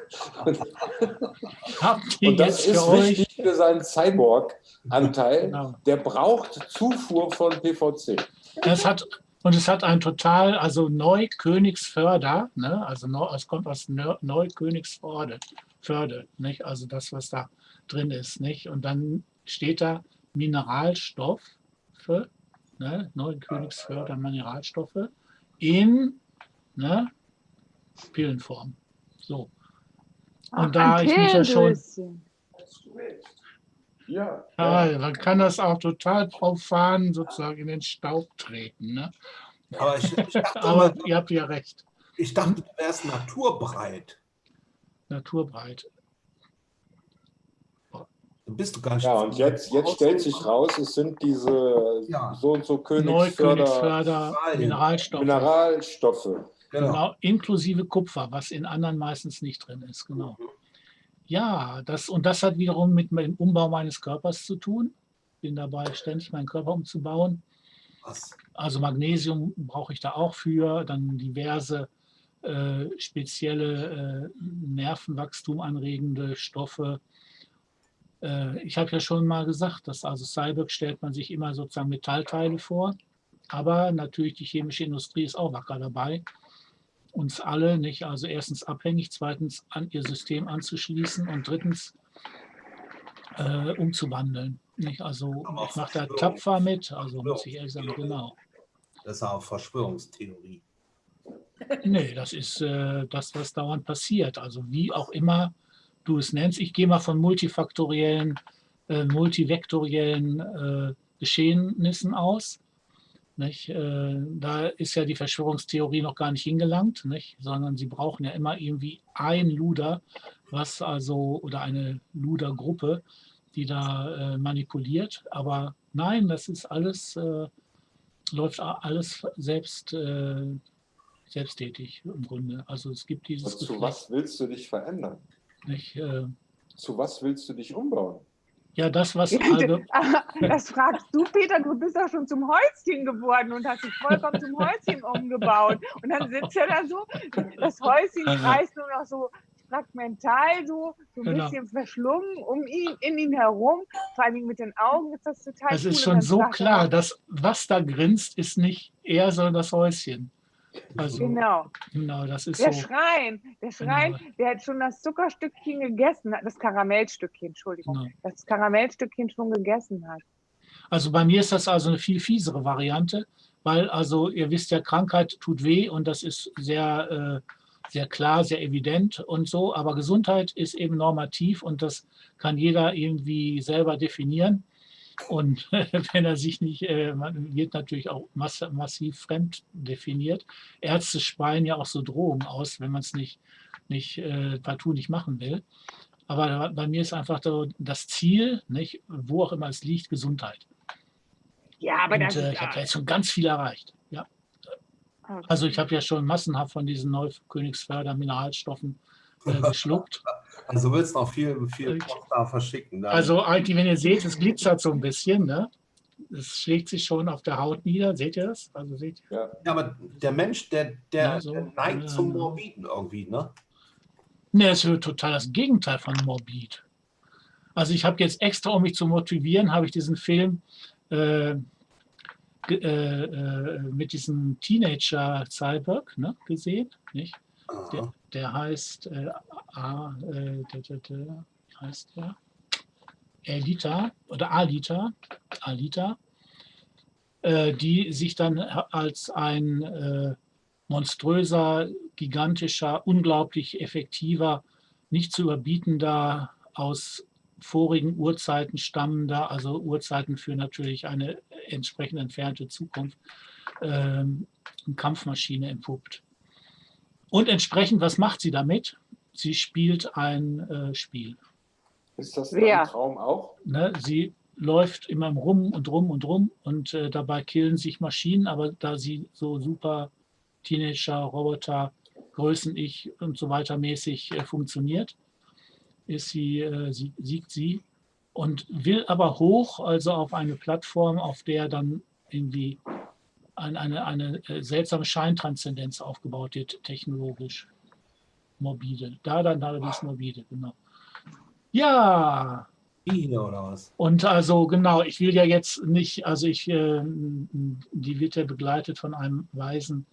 Und das ist für euch? wichtig für seinen Cyborg-Anteil. Genau. Der braucht Zufuhr von PVC. Es hat, und es hat ein total, also Neukönigsförder, ne? also neu, es kommt aus Neu- Neukönigsförde, Förde, nicht? also das, was da drin ist. Nicht? Und dann steht da Mineralstoffe, ne? Neukönigsförder Mineralstoffe in ne? Pillenform. So. Und da ein ich mich ja schon. Ja, Ja, man kann das auch total profan sozusagen in den Staub treten. Ne? Aber ich, ich, dachte Aber ihr habt ja recht, ich dachte, du wärst naturbreit. naturbreit. Dann bist du gar nicht. ja und jetzt, jetzt stellt sich raus, es sind diese Ja. so und so Königsförder. Mineralstoffe, Mineralstoffe. Genau. genau, inklusive Kupfer, was in anderen meistens nicht drin ist. Genau. Ja, das, und das hat wiederum mit dem Umbau meines Körpers zu tun. Bin dabei, ständig meinen Körper umzubauen. Was? Also Magnesium brauche ich da auch für, dann diverse äh, spezielle äh, Nervenwachstum anregende Stoffe. Äh, ich habe ja schon mal gesagt, dass also Cyborg stellt man sich immer sozusagen Metallteile vor, aber natürlich die chemische Industrie ist auch wacker dabei, uns alle nicht, also erstens abhängig, zweitens an ihr System anzuschließen und drittens äh, umzuwandeln. Nicht? Also ich mache da tapfer mit, also muss ich ehrlich sagen, genau. Das ist auch Verschwörungstheorie. Nee, das ist äh, das, was dauernd passiert. Also wie auch immer du es nennst. Ich gehe mal von multifaktoriellen, äh, multivektoriellen äh, Geschehnissen aus. Äh, da ist ja die Verschwörungstheorie noch gar nicht hingelangt, nicht? sondern sie brauchen ja immer irgendwie ein Luder, was also, oder eine Ludergruppe, die da äh, manipuliert. Aber nein, das ist alles, äh, läuft alles selbst, äh, selbsttätig im Grunde. Also es gibt dieses Und zu Geflecht was willst du dich verändern? Nicht. Äh, Zu was willst du dich umbauen? ja, das, was Ja, allge- Das fragst du, Peter, du bist doch schon zum Häuschen geworden und hast dich vollkommen zum Häuschen umgebaut. Und dann sitzt er da so, das Häuschen kreist nur noch so fragmental, so, so ein Genau. bisschen verschlungen um ihn, in ihn herum. Vor allem mit den Augen ist das total es cool. ist schon so klar, dass was da grinst, ist nicht er, sondern das Häuschen. Also Genau. genau, das ist Der so. Schrein, der Schrein, der hat schon das Zuckerstückchen gegessen das Karamellstückchen, Entschuldigung, Genau. das Karamellstückchen schon gegessen hat. Also bei mir ist das also eine viel fiesere Variante, weil also ihr wisst ja, Krankheit tut weh und das ist sehr, äh, sehr klar, sehr evident und so, aber Gesundheit ist eben normativ und das kann jeder irgendwie selber definieren. Und wenn er sich nicht, äh, man wird natürlich auch mass massiv fremd definiert. Ärzte speien ja auch so Drohungen aus, wenn man es nicht nicht äh, partout nicht machen will. Aber bei mir ist einfach so das Ziel, nicht, wo auch immer es liegt, Gesundheit. Ja, aber Und das äh, ich habe ja jetzt schon ganz viel erreicht. Ja. Also ich habe ja schon massenhaft von diesen Neukönigsförder-Mineralstoffen äh, geschluckt. Also willst du noch viel, viel da verschicken. Dann. Also eigentlich, wenn ihr seht, es glitzert so ein bisschen. Ne? Es schlägt sich schon auf der Haut nieder. Seht ihr das? Also seht ihr? Ja. ja, aber der Mensch, der, der, Ja, so. der neigt Ja, zum. Morbiden irgendwie, ne? Ne, es ist total das Gegenteil von morbid. Also ich habe jetzt extra, um mich zu motivieren, habe ich diesen Film äh, äh, äh, mit diesem Teenager Cyborg ne, gesehen. Nicht? Der, der heißt, äh, A, äh, der, der, heißt der? Alita oder Alita, Alita, äh, die sich dann als ein äh, monströser, gigantischer, unglaublich effektiver, nicht zu überbietender, aus vorigen Urzeiten stammender, also Urzeiten für natürlich eine entsprechend entfernte Zukunft, eine Kampfmaschine entpuppt. Und entsprechend, was macht sie damit? Sie spielt ein äh, Spiel. Ist das Wer? dein Traum auch? Ne? Sie läuft immer rum und rum und rum und äh, dabei killen sich Maschinen, aber da sie so super Teenager, Roboter, Größen ich und so weiter mäßig äh, funktioniert, ist sie, äh, sie, siegt sie und will aber hoch, also auf eine Plattform, auf der dann irgendwie ein, eine, eine äh, seltsame Scheintranszendenz aufgebaut wird, technologisch. Morbide. Da dann allerdings morbide, genau. Ja, Biene oder was? und also genau, ich will ja jetzt nicht, also ich, äh, die wird ja begleitet von einem weisen,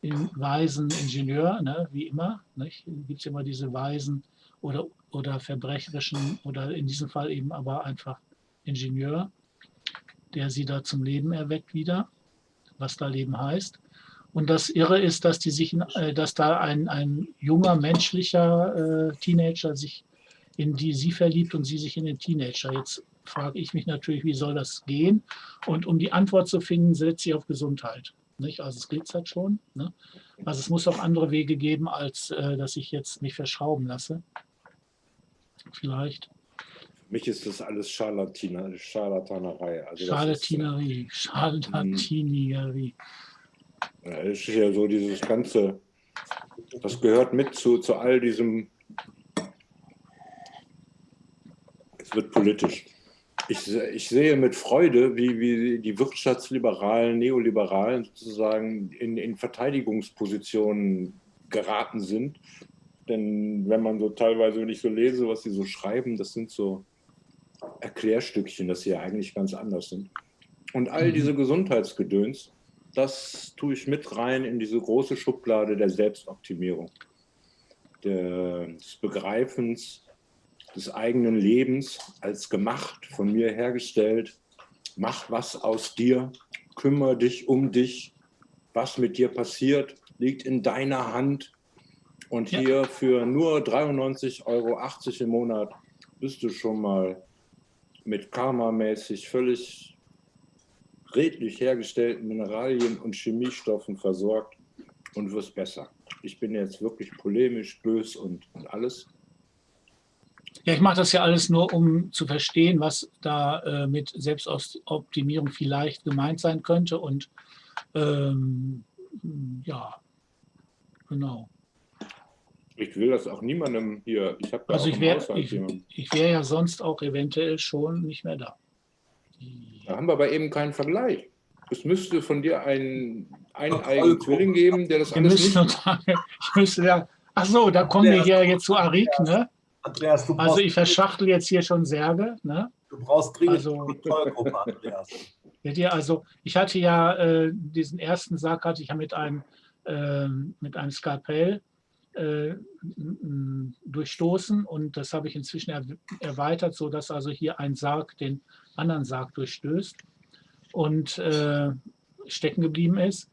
in, weisen Ingenieur, ne, wie immer. Gibt es immer diese weisen oder, oder verbrecherischen oder in diesem Fall eben aber einfach Ingenieur, der sie da zum Leben erweckt wieder, was da Leben heißt. Und das Irre ist, dass die sich, äh, dass da ein, ein junger menschlicher äh, Teenager sich in die sie verliebt und sie sich in den Teenager. Jetzt frage ich mich natürlich, wie soll das gehen? Und um die Antwort zu finden, setzt sie auf Gesundheit. Nicht? Also es glitzert schon. Ne? Also es muss auch andere Wege geben, als äh, dass ich jetzt mich verschrauben lasse. Vielleicht. Mich ist das alles Scharlatina, Scharlatanerei. Also das ist, Charlatinerie. Charlatinerie. äh, Das ist ja so dieses ganze, das gehört mit zu, zu all diesem, es wird politisch. Ich, ich sehe mit Freude, wie, wie die Wirtschaftsliberalen, Neoliberalen sozusagen in, in Verteidigungspositionen geraten sind. Denn wenn man so teilweise, wenn ich so lese, was sie so schreiben, das sind so Erklärstückchen, dass sie ja eigentlich ganz anders sind. Und all Mhm. diese Gesundheitsgedöns, das tue ich mit rein in diese große Schublade der Selbstoptimierung, des Begreifens des eigenen Lebens als gemacht, von mir hergestellt. Mach was aus dir, kümmere dich um dich. Was mit dir passiert, liegt in deiner Hand. Und hier für nur 93,80 Euro im Monat bist du schon mal mit karmamäßig völlig redlich hergestellten Mineralien und Chemiestoffen versorgt und wirst besser. Ich bin jetzt wirklich polemisch, bös und, und alles. Ja, ich mache das ja alles nur, um zu verstehen, was da äh, mit Selbstoptimierung vielleicht gemeint sein könnte. Und ähm, ja, genau. Ich will das auch niemandem hier. Ich habe Also ich wäre ich, ich wär ja sonst auch eventuell schon nicht mehr da. Da haben wir aber eben keinen Vergleich. Es müsste von dir einen eineigen Zwilling geben, der das Wir alles müssen nicht. uns, ich müsste ja, ach so, da kommen wir hier jetzt zu Arik, ne? Andreas, du Also ich verschachtel jetzt hier schon Särge, ne? du brauchst dringend also- eine Kontrollgruppe, Andreas. Also ich hatte ja äh, diesen ersten Sarg hatte ich ja mit einem ähm, mit einem Skalpell äh, durchstoßen und das habe ich inzwischen er, erweitert, so dass also hier ein Sarg den anderen Sarg durchstößt und äh, stecken geblieben ist.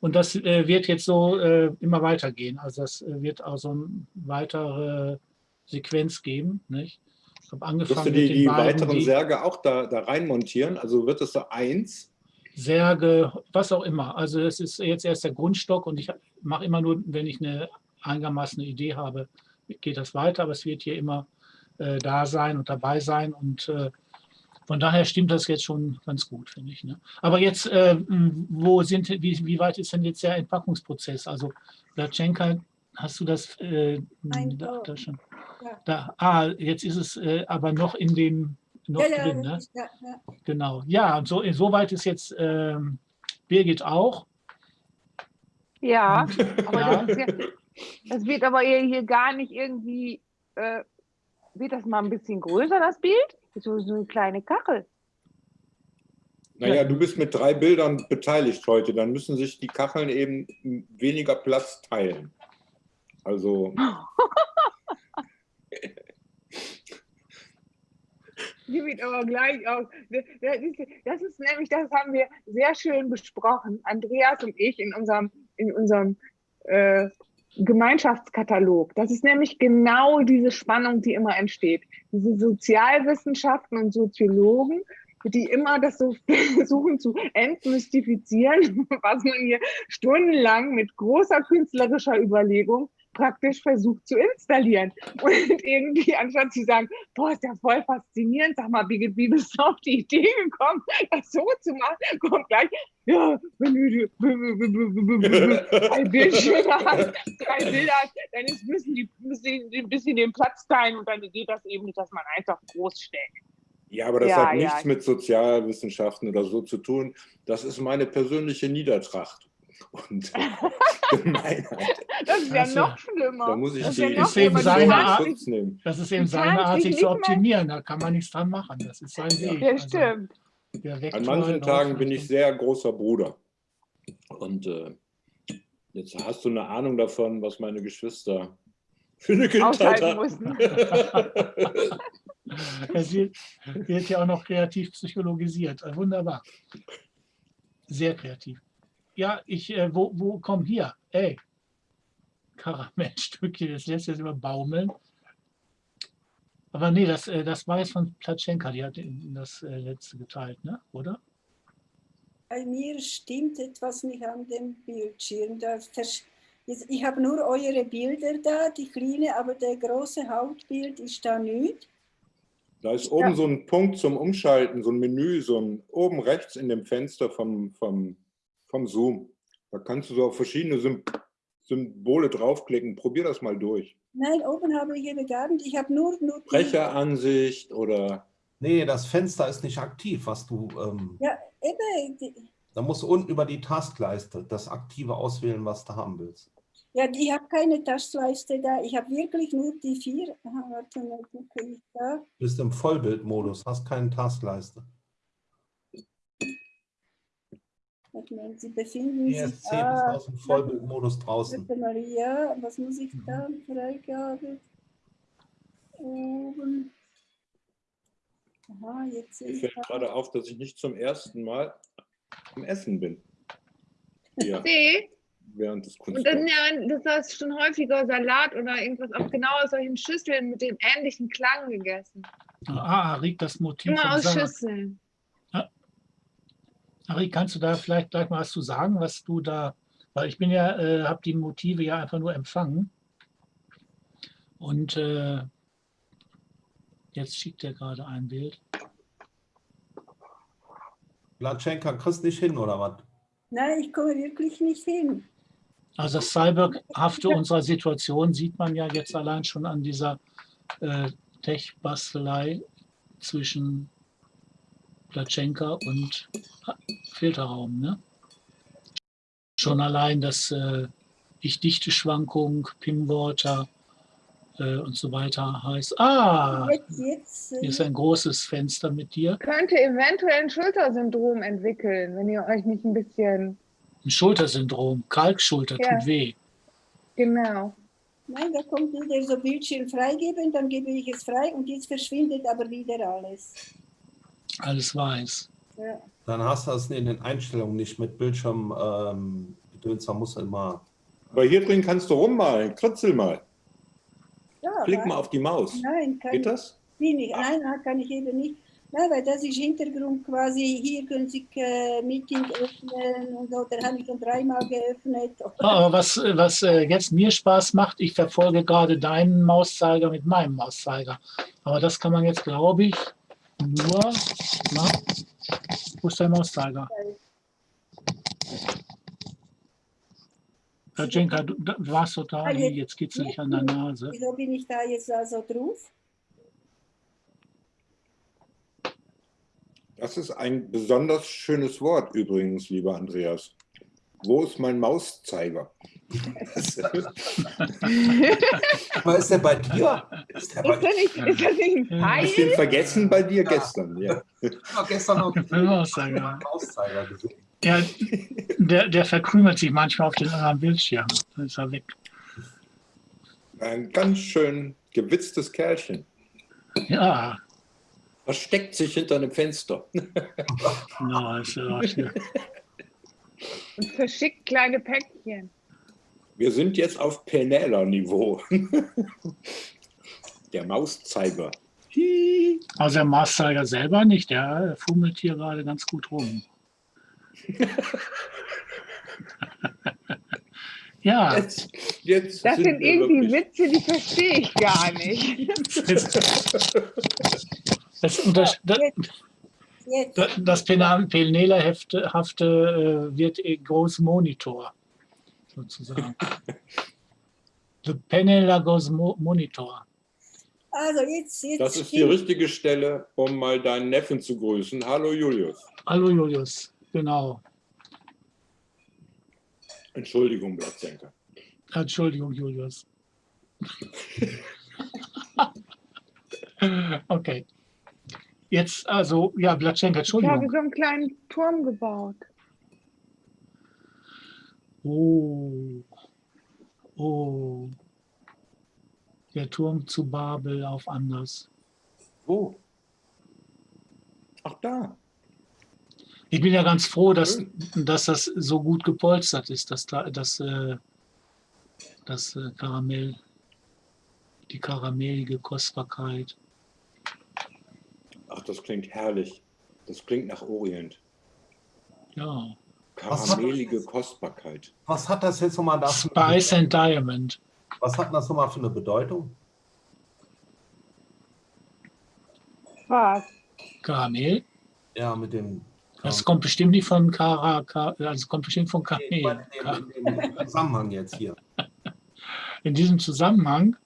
Und das äh, wird jetzt so äh, immer weitergehen. Also das äh, wird auch so eine weitere Sequenz geben. Nicht? Ich habe Wirst angefangen du die, die beiden, weiteren die- Särge auch da, da rein montieren? Also wird das so eins? Särge, was auch immer. Also es ist jetzt erst der Grundstock und ich mache immer nur, wenn ich eine einigermaßen eine Idee habe, geht das weiter, aber es wird hier immer äh, da sein und dabei sein und äh, von daher stimmt das jetzt schon ganz gut, finde ich. Ne? Aber jetzt, äh, wo sind, wie, wie, weit ist denn jetzt der Entpackungsprozess? Also Blatschenka, hast du das, äh, da, da, schon? Ja. Da, ah, jetzt ist es äh, aber noch in dem noch ja, drin, ne? ja, ja. Genau. Ja, und so insoweit ist jetzt ähm, Birgit auch. Ja, aber ja. Das, das, wird aber hier gar nicht irgendwie, äh, wird das mal ein bisschen größer, das Bild? So, so eine kleine Kachel. Naja, du bist mit drei Bildern beteiligt heute. Dann müssen sich die Kacheln eben weniger Platz teilen. Also. Die sieht aber gleich aus. Das ist nämlich, das haben wir sehr schön besprochen, Andreas und ich in unserem, in unserem äh, Gemeinschaftskatalog. Das ist nämlich genau diese Spannung, die immer entsteht. Diese Sozialwissenschaften und Soziologen, die immer das so versuchen zu entmystifizieren, was man hier stundenlang mit großer künstlerischer Überlegung praktisch versucht zu installieren. Und irgendwie, anstatt zu sagen, boah, ist ja voll faszinierend, sag mal, Birgit, wie bist du auf die Idee gekommen, das so zu machen, kommt gleich, ja, wenn du drei Bildschirme hast, drei Bilder hast, dann ist, müssen die müssen ein bisschen den Platz teilen und dann geht das eben nicht, dass man einfach groß stellt. Ja, aber das ja, hat nichts ja. mit Sozialwissenschaften oder so zu tun. Das ist meine persönliche Niedertracht und Gemeinheit. Das ist ja also, noch schlimmer. Da muss ich das die, ist, ist eben seine Art, nehmen. Das ist eben seine Art, sich zu optimieren. Da kann man nichts dran machen. Das ist sein Weg. Ja, also, stimmt. Also, An manchen Tagen bin ich sehr großer Bruder. Und äh, jetzt hast du eine Ahnung davon, was meine Geschwister für eine Kindheit hatten. es wird, wird ja auch noch kreativ psychologisiert. Wunderbar. Sehr kreativ ja, ich, äh, wo, wo, komm hier, ey, Karamellstückchen, das lässt jetzt immer baumeln. Aber nee, das, äh, das war jetzt von Platschenka, die hat das äh, letzte geteilt, ne? oder? Bei mir stimmt etwas nicht an dem Bildschirm. ich habe nur eure Bilder da, die kleine, aber der große Hauptbild ist da nicht. Da ist oben ja. so ein Punkt zum Umschalten, so ein Menü, so ein oben rechts in dem Fenster vom, vom vom Zoom. Da kannst du so auf verschiedene Symbole draufklicken. Probier das mal durch. Nein, oben habe ich eben gar nicht. Ich habe nur... nur Sprecheransicht oder... Nee, das Fenster ist nicht aktiv, was du... Ähm, ja, eben. Da musst du unten über die Tastleiste das Aktive auswählen, was du haben willst. Ja, ich habe keine Tastleiste da. Ich habe wirklich nur die vier. Aha, warte mal, gucke ich da. Du bist im Vollbildmodus, hast keine Tastleiste. Sie befinden ESC sich ah, aus dem Vollbildmodus draußen. Maria, was muss ich da Freigabe? Oben. Aha, jetzt Mir fällt gerade auf, dass ich nicht zum ersten Mal am Essen bin. Ja. See? Während des Und dann, ja, das hast schon häufiger Salat oder irgendwas auf genau solchen Schüsseln mit dem ähnlichen Klang gegessen. Ah, riecht das Motiv. Immer aus Schüsseln. Ari, kannst du da vielleicht gleich mal was zu sagen, was du da, weil ich bin ja, äh, habe die Motive ja einfach nur empfangen. Und äh, jetzt schickt er gerade ein Bild. Latschenka, kriegst nicht hin, oder was? Nein, ich komme wirklich nicht hin. Also das Cyberhafte unserer Situation sieht man ja jetzt allein schon an dieser äh, Tech-Bastelei zwischen Platschenka und Filterraum. Ne? Schon allein das äh, Ich-Dichte-Schwankung, Pim-Water äh, und so weiter heißt, ah, jetzt, hier ist ein großes Fenster mit dir. Könnte eventuell ein Schultersyndrom entwickeln, wenn ihr euch nicht ein bisschen... Ein Schultersyndrom, Kalkschulter ja. tut weh. Genau. Nein, da kommt wieder so Bildschirm freigeben, dann gebe ich es frei und jetzt verschwindet aber wieder alles. Alles weiß. Ja. Dann hast du das in den Einstellungen nicht mit Bildschirm ähm, gedöns, da muss immer. Aber hier drin kannst du rummalen, kritzel mal. Ja, Klick mal auf die Maus. Nein, kann Geht das? Ich, nicht. Nein, kann ich eben nicht. Ja, weil das ist Hintergrund quasi, hier können Sie äh, Meeting öffnen und so, da habe ich schon dreimal geöffnet. Aber was, was äh, jetzt mir Spaß macht, ich verfolge gerade deinen Mauszeiger mit meinem Mauszeiger. Aber das kann man jetzt, glaube ich, nur, na, wo ist dein Mauszeiger? Herr Jenka, du, warst total, Ah, jetzt- jetzt geht es nicht an der Nase. Wieso bin ich da jetzt also drauf? Das ist ein besonders schönes Wort übrigens, lieber Andreas. Wo ist mein Mauszeiger? Aber ist der bei dir? Ist der bei Ist das nicht, ist das nicht ein Hast Pfeil? du ihn vergessen bei dir Ja. gestern? Ja. Ich habe gestern noch Mauszeiger. Mauszeiger gesehen. Ja, der, der verkrümelt sich manchmal auf den anderen Bildschirm. Dann ist er weg. Ein ganz schön gewitztes Kerlchen. Ja, Versteckt sich hinter einem Fenster. genau. Ist ja auch hier. Und verschickt kleine Päckchen. Wir sind jetzt auf Penela-Niveau. Der Mauszeiger. Also der Mauszeiger selber nicht, der fummelt hier gerade ganz gut rum. ja, Jetzt, jetzt Das sind wir irgendwie Witze, die verstehe ich gar nicht. das, unter, das, Jetzt, das Penela-hafte äh, wird groß Monitor, sozusagen. The Penela goes mo Monitor. also jetzt, jetzt Das ist die richtige Stelle, um mal deinen Neffen zu grüßen. Hallo Julius. Hallo Julius, genau. Entschuldigung, Blattsenker. Entschuldigung, Julius. okay. Jetzt, also, ja, Blatschenka, Ich habe Entschuldigung. so einen kleinen Turm gebaut. Oh. Oh. Der Turm zu Babel auf Anders. Wo? Ach da. Ich bin ja ganz froh, dass, dass das so gut gepolstert ist, dass da das, äh, das äh, Karamell, die karamellige Kostbarkeit. Ach, das klingt herrlich. Das klingt nach Orient. Ja. Was hat- Karamellige Kostbarkeit. Was hat das jetzt nochmal da für Spice and Diamond. Was hat das nochmal für eine Bedeutung? Was? Karamell. Ja, mit dem. Das kommt bestimmt nicht von Kara, Ka- also es kommt bestimmt von Nee, Kamel. in, dem, Zusammenhang jetzt hier. In diesem Zusammenhang,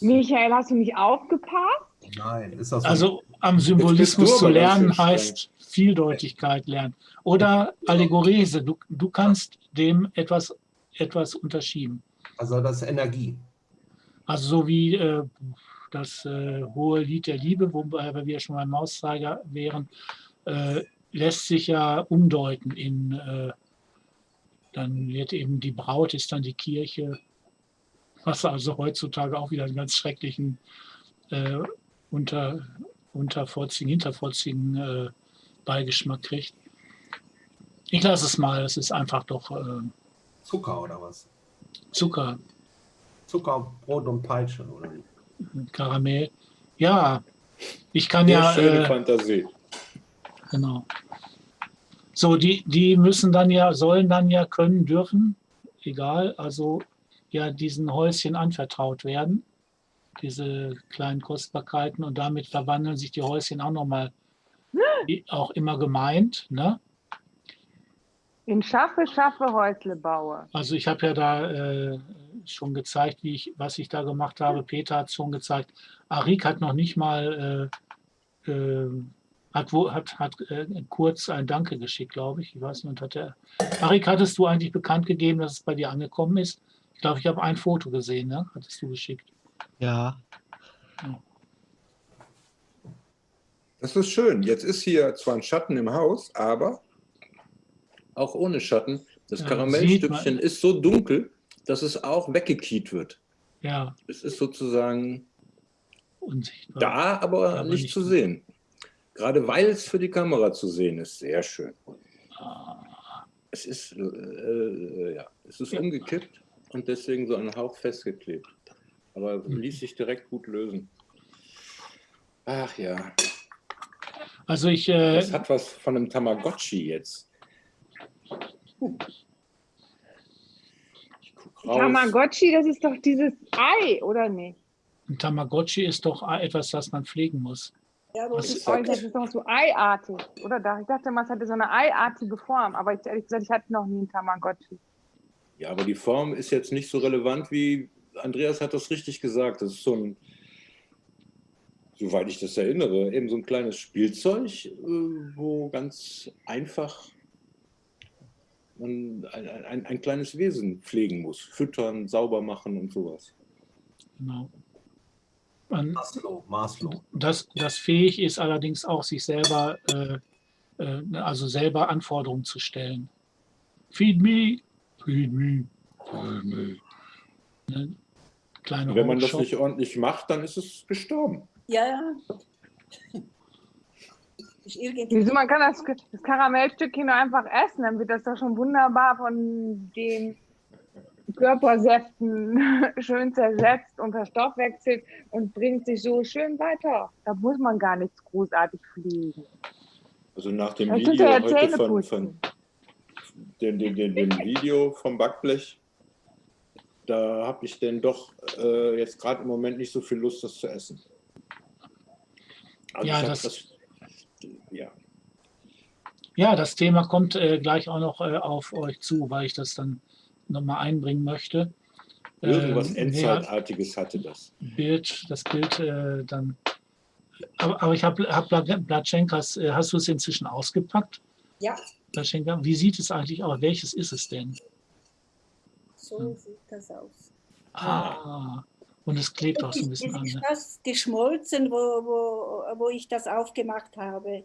Michael, hast du nicht aufgepasst? Nein, ist das so? also am Symbolismus zu lernen heißt Vieldeutigkeit lernen. Oder Allegorese, du, du kannst dem etwas, etwas unterschieben. also das ist Energie. Also so wie äh, das äh, hohe Lied der Liebe, wobei wir schon beim Mauszeiger wären, äh, lässt sich ja umdeuten in, äh, dann wird eben die Braut ist dann die Kirche, was also heutzutage auch wieder einen ganz schrecklichen äh, unter, untervorzigen, hintervorzigen äh, Beigeschmack kriegt. Ich lasse es mal, es ist einfach doch äh, Zucker oder was? Zucker, Zucker, Brot und Peitsche oder wie? Karamell. Ja, ich kann Sehr ja, schöne äh, Fantasie. genau. So, die, die müssen dann ja, sollen dann ja können, dürfen, egal, also ja diesen Häuschen anvertraut werden, diese kleinen Kostbarkeiten und damit verwandeln sich die Häuschen auch nochmal, wie auch immer gemeint, ne? In Schaffe, Schaffe, Häusle baue. Also ich habe ja da äh, schon gezeigt, wie ich, was ich da gemacht habe. Peter hat schon gezeigt. Arik hat noch nicht mal, äh, äh, hat, wo, hat, hat äh, kurz ein Danke geschickt, glaube ich. Ich weiß nicht, hat er, Arik, hattest du eigentlich bekannt gegeben, dass es bei dir angekommen ist? Ich glaube, ich habe ein Foto gesehen, ne? Hattest du geschickt. Ja, Das ist schön. Jetzt ist hier zwar ein Schatten im Haus, aber auch ohne Schatten. Das Ja, Karamellstückchen ist so dunkel, dass es auch weggekiet wird. Ja, Es ist sozusagen unsichtbar. da, aber, Aber nicht, nicht zu sehen. Gerade weil es für die Kamera zu sehen ist. Sehr schön. Ah, Es ist, äh, äh, ja, es ist Ja. umgekippt und deswegen so ein Hauch festgeklebt. Aber Mhm. ließ sich direkt gut lösen. Ach ja, Also ich, äh, das hat was von einem Tamagotchi jetzt. Ich guck raus. Tamagotchi, das ist doch dieses Ei, oder nicht? ein Tamagotchi ist doch etwas, das man pflegen muss. Ja, Was ich ist das? das ist doch so eiartig, oder? Ich dachte mal, es hatte so eine eiartige Form, aber ich, ehrlich gesagt, ich hatte noch nie einen Tamagotchi. Ja, aber die Form ist jetzt nicht so relevant wie Andreas hat das richtig gesagt. Das ist so ein, soweit ich das erinnere, eben so ein kleines Spielzeug, äh, wo ganz einfach man ein, ein, ein kleines Wesen pflegen muss. Füttern, sauber machen und sowas. Genau. Man, Maslow, Maslow. das, das fähig ist allerdings auch, sich selber, äh, äh, also selber Anforderungen zu stellen. Feed me, feed me, feed me. Ne? Kleine Und wenn man das nicht ordentlich macht, dann ist es gestorben. Ja, ja. Wieso, man kann das, das Karamellstückchen einfach essen, dann wird das doch schon wunderbar von den Körpersäften schön zersetzt und verstoffwechselt und bringt sich so schön weiter. Da muss man gar nichts großartig fliegen. Also nach dem Das Video ja heute von, von dem, dem, dem, dem Video vom Backblech, da habe ich denn doch äh, jetzt gerade im Moment nicht so viel Lust, das zu essen. Also Ja, hab das- ja. Ja, das Thema kommt äh, gleich auch noch äh, auf euch zu, weil ich das dann nochmal einbringen möchte. Irgendwas Ähm, Endzeitartiges hatte das. Bild, das Bild äh, dann. Aber, aber ich habe hab Bla- Blatschenkas, äh, hast du es inzwischen ausgepackt? Ja, Blatschenka? Wie sieht es eigentlich aus? Welches ist es denn? So sieht das aus. Ah, und es klebt auch so ein bisschen an. ist Ne? fast geschmolzen, wo, wo, wo ich das aufgemacht habe.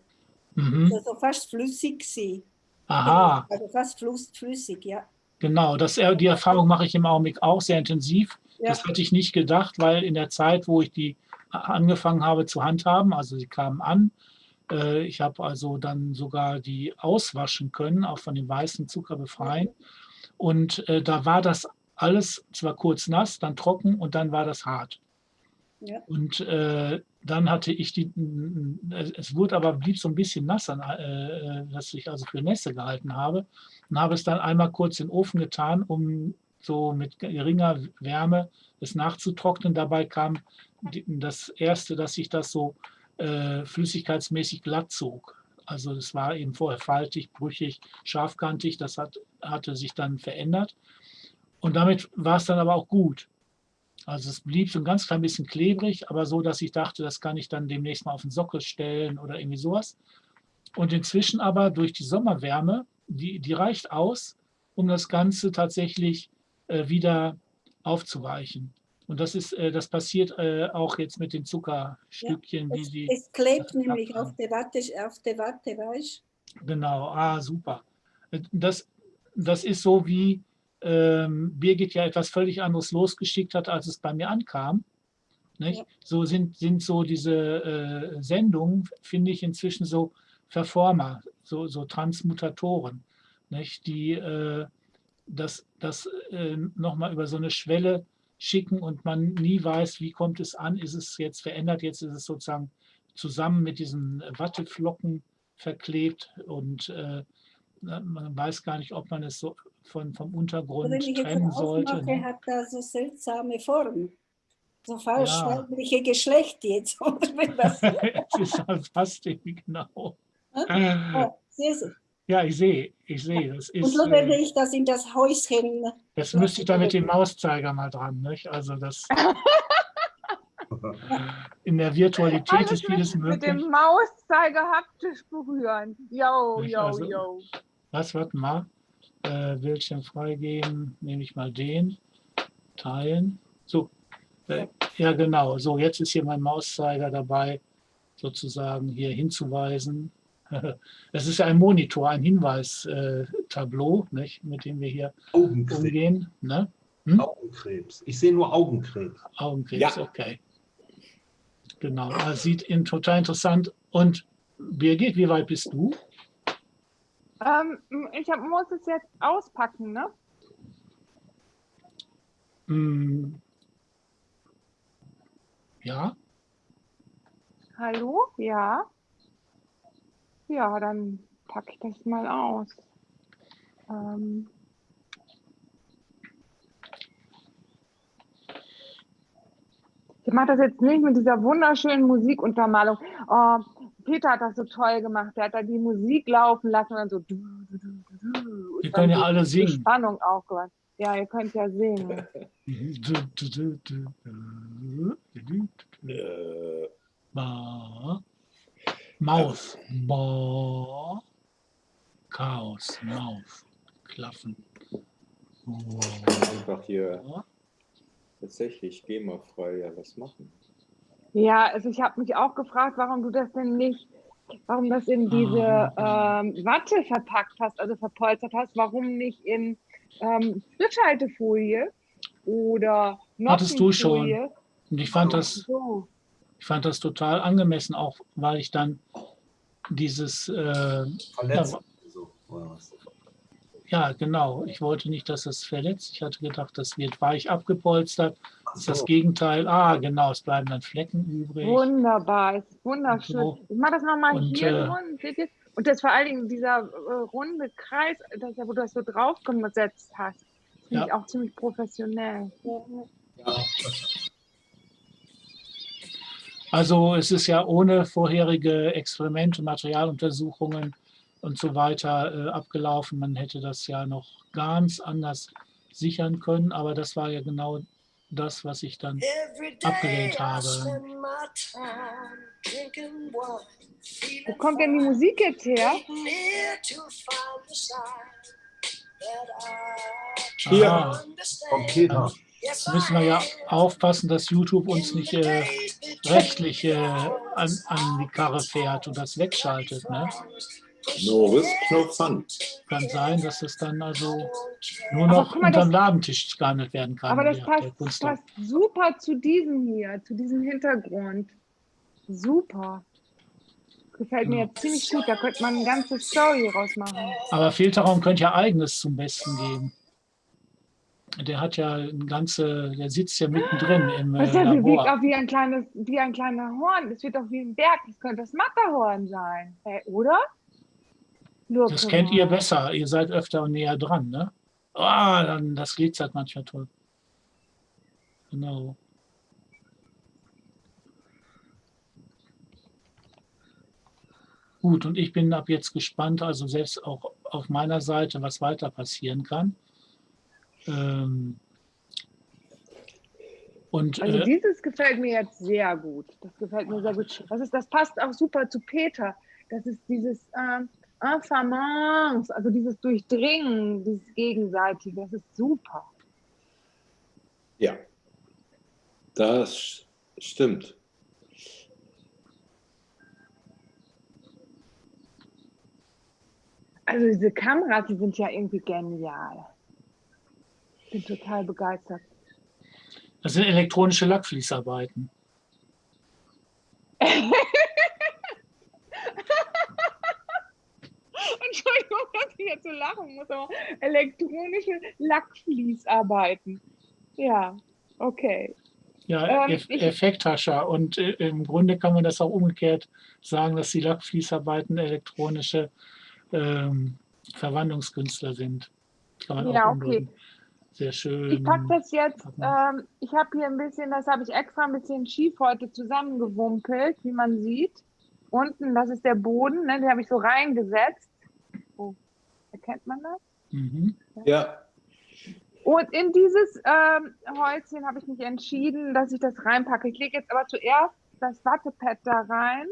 Mhm. Also fast flüssig sie. Aha, Also fast flüssig, ja. genau. Das, äh, die Erfahrung mache ich im Augenblick auch sehr intensiv. Ja. Das hatte ich nicht gedacht, weil in der Zeit, wo ich die angefangen habe zu handhaben, also sie kamen an, äh, ich habe also dann sogar die auswaschen können, auch von dem weißen Zucker befreien. Und äh, da war das alles zwar kurz nass, dann trocken und dann war das hart. Ja. Und äh, dann hatte ich die, es wurde aber, blieb so ein bisschen nass, an, äh, dass ich also für Nässe gehalten habe. Und habe es dann einmal kurz in den Ofen getan, um so mit geringer Wärme es nachzutrocknen. Dabei kam das erste, dass sich das so äh, flüssigkeitsmäßig glatt zog. Also es war eben vorher faltig, brüchig, scharfkantig. Das hat, hatte sich dann verändert. Und damit war es dann aber auch gut. Also es blieb so ein ganz klein bisschen klebrig, aber so, dass ich dachte, das kann ich dann demnächst mal auf den Sockel stellen oder irgendwie sowas. Und inzwischen aber durch die Sommerwärme, die, die reicht aus, um das Ganze tatsächlich äh, wieder aufzuweichen. Und das ist, äh, das passiert äh, auch jetzt mit den Zuckerstückchen, wie Es, sie. es klebt nämlich auf der Watte, auf der Watte, weißt Genau, ah, super. Das, das ist so, wie ähm, Birgit ja etwas völlig anderes losgeschickt hat, als es bei mir ankam. Ja. So sind, sind so diese äh, Sendungen, finde ich inzwischen so Verformer, so, so Transmutatoren, nicht? die äh, das, das äh, nochmal über so eine Schwelle schicken und man nie weiß, wie kommt es an, ist es jetzt verändert, jetzt ist es sozusagen zusammen mit diesen Watteflocken verklebt und äh, man weiß gar nicht, ob man es so von, vom Untergrund jetzt trennen sollte. aufmache, ne? hat er so seltsame Form. So falsch Ja. weibliche Geschlecht jetzt. es ist halt fast genau. Ah, sehen Sie. Ja, ich sehe, ich sehe. Das Und ist, so werde äh, ich das in das Häuschen. das müsste ich da mit dem Mauszeiger mal dran. Nicht? Also das in der Virtualität Alles ist vieles mit, mit dem möglich. Mauszeiger haptisch berühren. Yo, yo, Also- yo. Was, warte mal. Äh, Bildschirm freigeben, nehme ich mal den. Teilen. So, äh, ja genau. So, jetzt ist hier mein Mauszeiger dabei, sozusagen hier hinzuweisen. Es ist ja ein Monitor, ein Hinweistableau, nicht, mit dem wir hier Augenkrebs. umgehen. Ne? Augenkrebs. Ich sehe nur Augenkrebs. Augenkrebs, Ja. okay. Genau, das sieht in, total interessant. Und Birgit, wie weit bist du? Ähm, ich hab, muss es jetzt auspacken, ne? Hm. Ja, Hallo? Ja? Ja, dann packe ich das mal aus. Ähm ich mache das jetzt nicht mit dieser wunderschönen Musikuntermalung. Oh, Peter hat das so toll gemacht. Der hat da die Musik laufen lassen und dann so. Du, du, du, du, Wir können ja alle singen. Spannung aufgewandt. Ja, ihr könnt ja singen. Äh, Ba. Maus. Ba. Chaos. Maus. Klaffen. einfach hier tatsächlich GEMA-frei ja was machen. Ja, also ich habe mich auch gefragt, warum du das denn nicht, warum das in diese Ah. ähm, Watte verpackt hast, also verpolstert hast, warum nicht in ähm, Frischhaltefolie oder Hattest du schon. Und ich fand das, so. Ich fand das total angemessen, auch weil ich dann dieses, äh, Verletzt. Ja. So, oder was? ja genau, ich wollte nicht, dass es verletzt. Ich hatte gedacht, das wird weich abgepolstert. Das ist das so. Gegenteil. Ah, genau, es bleiben dann Flecken übrig. Wunderbar, es ist wunderschön. So. Ich mache das nochmal Und, hier äh, rund, seht ihr? Und das vor allen Dingen dieser äh, runde Kreis, das, wo du das so drauf gesetzt hast, finde Ja. ich auch ziemlich professionell. Also es ist ja ohne vorherige Experimente, Materialuntersuchungen und so weiter äh, abgelaufen. Man hätte das ja noch ganz anders sichern können, aber das war ja genau das, was ich dann abgelehnt habe. Wo kommt denn die Musik jetzt her? Hier. Vom Peter. Müssen wir ja aufpassen, dass YouTube uns nicht äh, rechtlich äh, an, an die Karre fährt und das wegschaltet. Ne? No risk, no fun. Kann sein, dass es dann also nur Aber noch mal, unterm das- Ladentisch gehandelt werden kann. Aber das der- passt, passt super zu diesem hier, zu diesem Hintergrund. Super. Gefällt mir Ja. jetzt ziemlich gut. Da könnte man eine ganze Story rausmachen. Aber Filterraum könnte ja eigenes zum Besten geben. Der hat ja ein ganze, der sitzt ja mittendrin im Das äh, ja bewegt Labor. auch wie ein kleines, wie ein kleiner Horn. Das wird doch wie ein Berg. Das könnte das Matterhorn sein. Hey, oder? Look Das kennt ihr besser. Ihr seid öfter und näher dran, ne? Ah, dann das glitzert manchmal toll. Genau. Gut, und ich bin ab jetzt gespannt, also selbst auch auf meiner Seite, was weiter passieren kann. Ähm, und Also äh, dieses gefällt mir jetzt sehr gut. Das gefällt mir sehr gut. Das, ist, das passt auch super zu Peter. Das ist dieses ähm, Infamance, also dieses Durchdringen, dieses Gegenseitige. Das ist super. Ja, das stimmt. Also diese Kameras, die sind ja irgendwie genial. Bin total begeistert. das sind elektronische Lackfließarbeiten. Entschuldigung, dass ich jetzt so lachen muss, aber elektronische Lackfließarbeiten. Ja, okay. Ja, Ähm, Effekthascher. Und äh, im Grunde kann man das auch umgekehrt sagen, dass die Lackfließarbeiten elektronische ähm, Verwandlungskünstler sind. Ja, okay. Sehr schön. Ich packe das jetzt, ähm, ich habe hier ein bisschen, das habe ich extra ein bisschen schief heute zusammengewumpelt, wie man sieht. Unten, das ist der Boden, ne, den habe ich so reingesetzt. Oh, erkennt man das? Mhm. Ja, Und in dieses ähm, Häuschen habe ich mich entschieden, dass ich das reinpacke. Ich lege jetzt aber zuerst das Wattepad da rein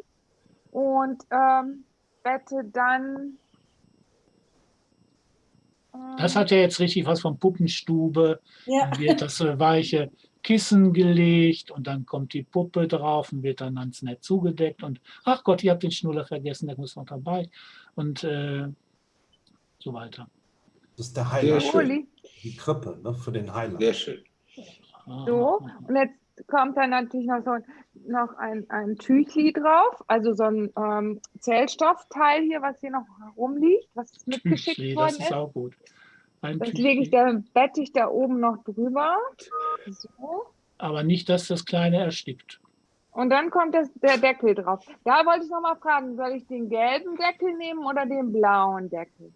und ähm, bette dann. Das hat ja jetzt richtig was von Puppenstube. Ja. Dann wird das äh, weiche Kissen gelegt und dann kommt die Puppe drauf und wird dann ganz nett zugedeckt. Und ach Gott, ihr habt den Schnuller vergessen, der muss noch dabei. Und äh, so weiter. Das ist der. Uli. die Krippe ne, für den Highlight. sehr schön. Ah, So, und jetzt kommt dann natürlich noch so noch ein, ein Tüchli drauf, also so ein ähm, Zellstoffteil hier, was hier noch rumliegt, was mitgeschickt Tüchli, worden das ist. auch gut. Ein Das Tüchli. lege ich da, bette ich da oben noch drüber. So. Aber nicht, dass das Kleine erstickt. Und dann kommt das, der Deckel drauf. Da wollte ich noch mal fragen, soll ich den gelben Deckel nehmen oder den blauen Deckel?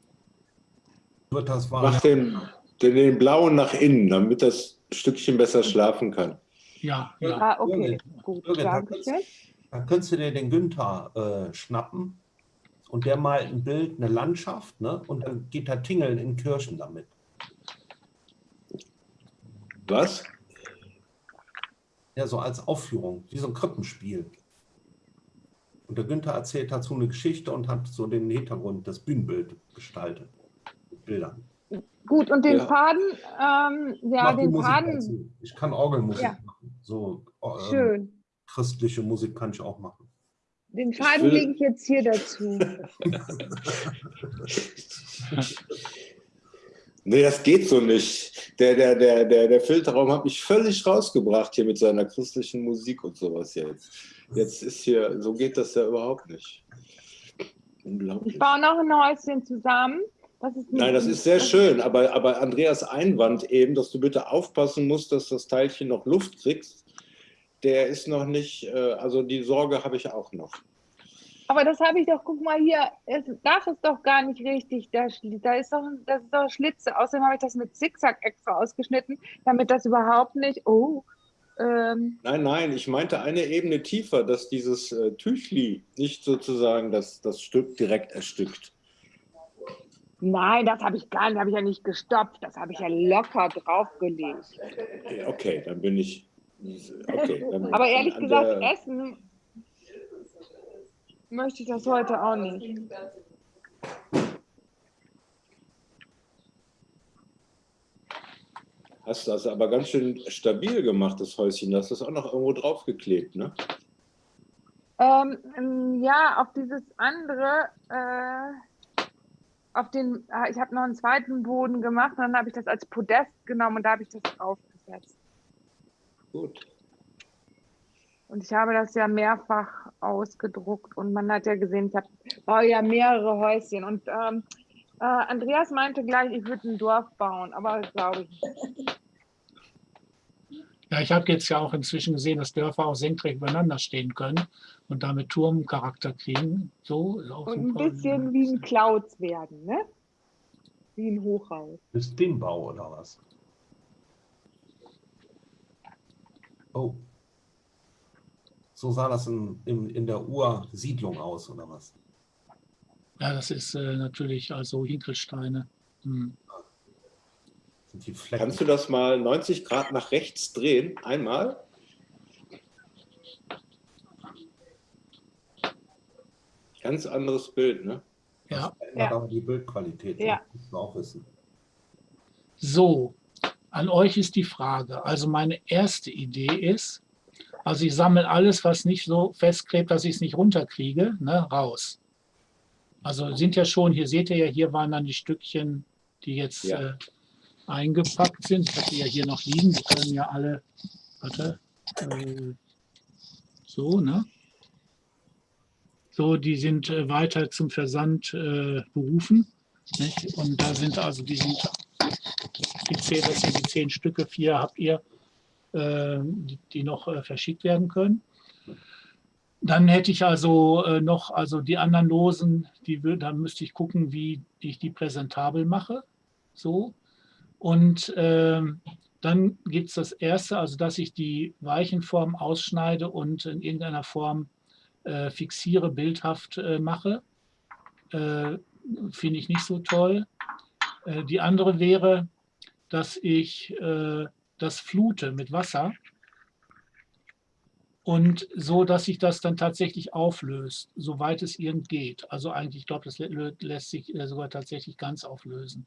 Wird das Mach wahr? den, den, den blauen nach innen, damit das Stückchen besser schlafen kann. Ja, ja. Ah, okay, Birgit, gut, Birgit, da schön. da könntest du dir den Günther äh, schnappen und der malt ein Bild, eine Landschaft, ne? und dann geht er tingeln in Kirchen damit. Was? Ja, so als Aufführung, wie so ein Krippenspiel. Und der Günther erzählt dazu eine Geschichte und hat so den Hintergrund, das Bühnenbild gestaltet. Mit Bildern. Gut, und den Ja. Faden, ähm, ja, den Faden, dazu. Ich kann Orgelmusik Ja. Machen. So ähm, schön. christliche Musik kann ich auch machen. Den Faden lege ich jetzt hier dazu. Nee, das geht so nicht. Der, der, der, der, der Filterraum hat mich völlig rausgebracht hier mit seiner christlichen Musik und sowas jetzt. Jetzt ist hier, so geht das ja überhaupt nicht. Unglaublich. Ich baue noch ein Häuschen zusammen. Das Nein, das ist sehr schön, aber, aber Andreas Einwand eben, dass du bitte aufpassen musst, dass das Teilchen noch Luft kriegst, der ist noch nicht, äh, also die Sorge habe ich auch noch. Aber das habe ich doch, guck mal hier, das Dach ist doch gar nicht richtig. Da, da ist doch, das ist doch Schlitze. Außerdem habe ich das mit Zickzack extra ausgeschnitten, damit das überhaupt nicht. Oh, ähm, Nein, nein, ich meinte eine Ebene tiefer, dass dieses äh, Tüchli nicht sozusagen das, das Stück direkt erstückt. Nein, das habe ich gar nicht, habe ich ja nicht gestopft. Das habe ich ja locker draufgelegt. Okay, dann bin ich. Okay, dann, Aber ehrlich gesagt, der- essen möchte ich das heute auch nicht. Hast das aber ganz schön stabil gemacht, das Häuschen. Du hast das auch noch irgendwo draufgeklebt, ne? Ähm, ja, auf dieses andere, äh, auf den, ah, ich habe noch einen zweiten Boden gemacht und dann habe ich das als Podest genommen und da habe ich das draufgesetzt. Gut. Und ich habe das ja mehrfach ausgedruckt und man hat ja gesehen, ich baue ja mehrere Häuschen. Und ähm, äh, Andreas meinte gleich, ich würde ein Dorf bauen, aber das glaube ich nicht. Ja, ich habe jetzt ja auch inzwischen gesehen, dass Dörfer auch senkrecht übereinander stehen können und damit Turmcharakter kriegen. So ist auch Und ein bisschen wie ein Clouds werden, ne? Wie ein Hochhaus. Ist Bimbau oder was? Oh. So sah das in, in, in der Ursiedlung aus, oder was? Ja, das ist äh, natürlich also Hinkelsteine. Hm. Sind die Flecken? Kannst du das mal 90 Grad nach rechts drehen? Einmal? Ganz anderes Bild, ne? Ja, Das ändert Ja. aber die Bildqualität. Ja. Das musst du auch wissen. so. An euch ist die Frage. Also meine erste Idee ist, also ich sammle alles, was nicht so festklebt, dass ich es nicht runterkriege, ne, raus. Also sind ja schon, hier seht ihr ja, hier waren dann die Stückchen, die jetzt Ja. äh, eingepackt sind. Ich habe die ja hier noch liegen. Die können ja alle, warte, äh, so, ne? So, die sind äh, weiter zum Versand äh, berufen. Nicht? Und da sind also, die sind, ich zähle das sind die zehn Stücke, vier habt ihr, äh, die, die noch äh, verschickt werden können. Dann hätte ich also äh, noch, also die anderen Losen, die, da müsste ich gucken, wie ich die präsentabel mache. So. Und ähm, dann gibt es das erste, also dass ich die Weichenform ausschneide und in irgendeiner Form äh, fixiere, bildhaft äh, mache. Äh, Finde ich nicht so toll. Äh, die andere wäre, dass ich äh, das flute mit Wasser und so, dass sich das dann tatsächlich auflöst, soweit es irgend geht. Also eigentlich, ich glaube, das lä- lässt sich äh, sogar tatsächlich ganz auflösen.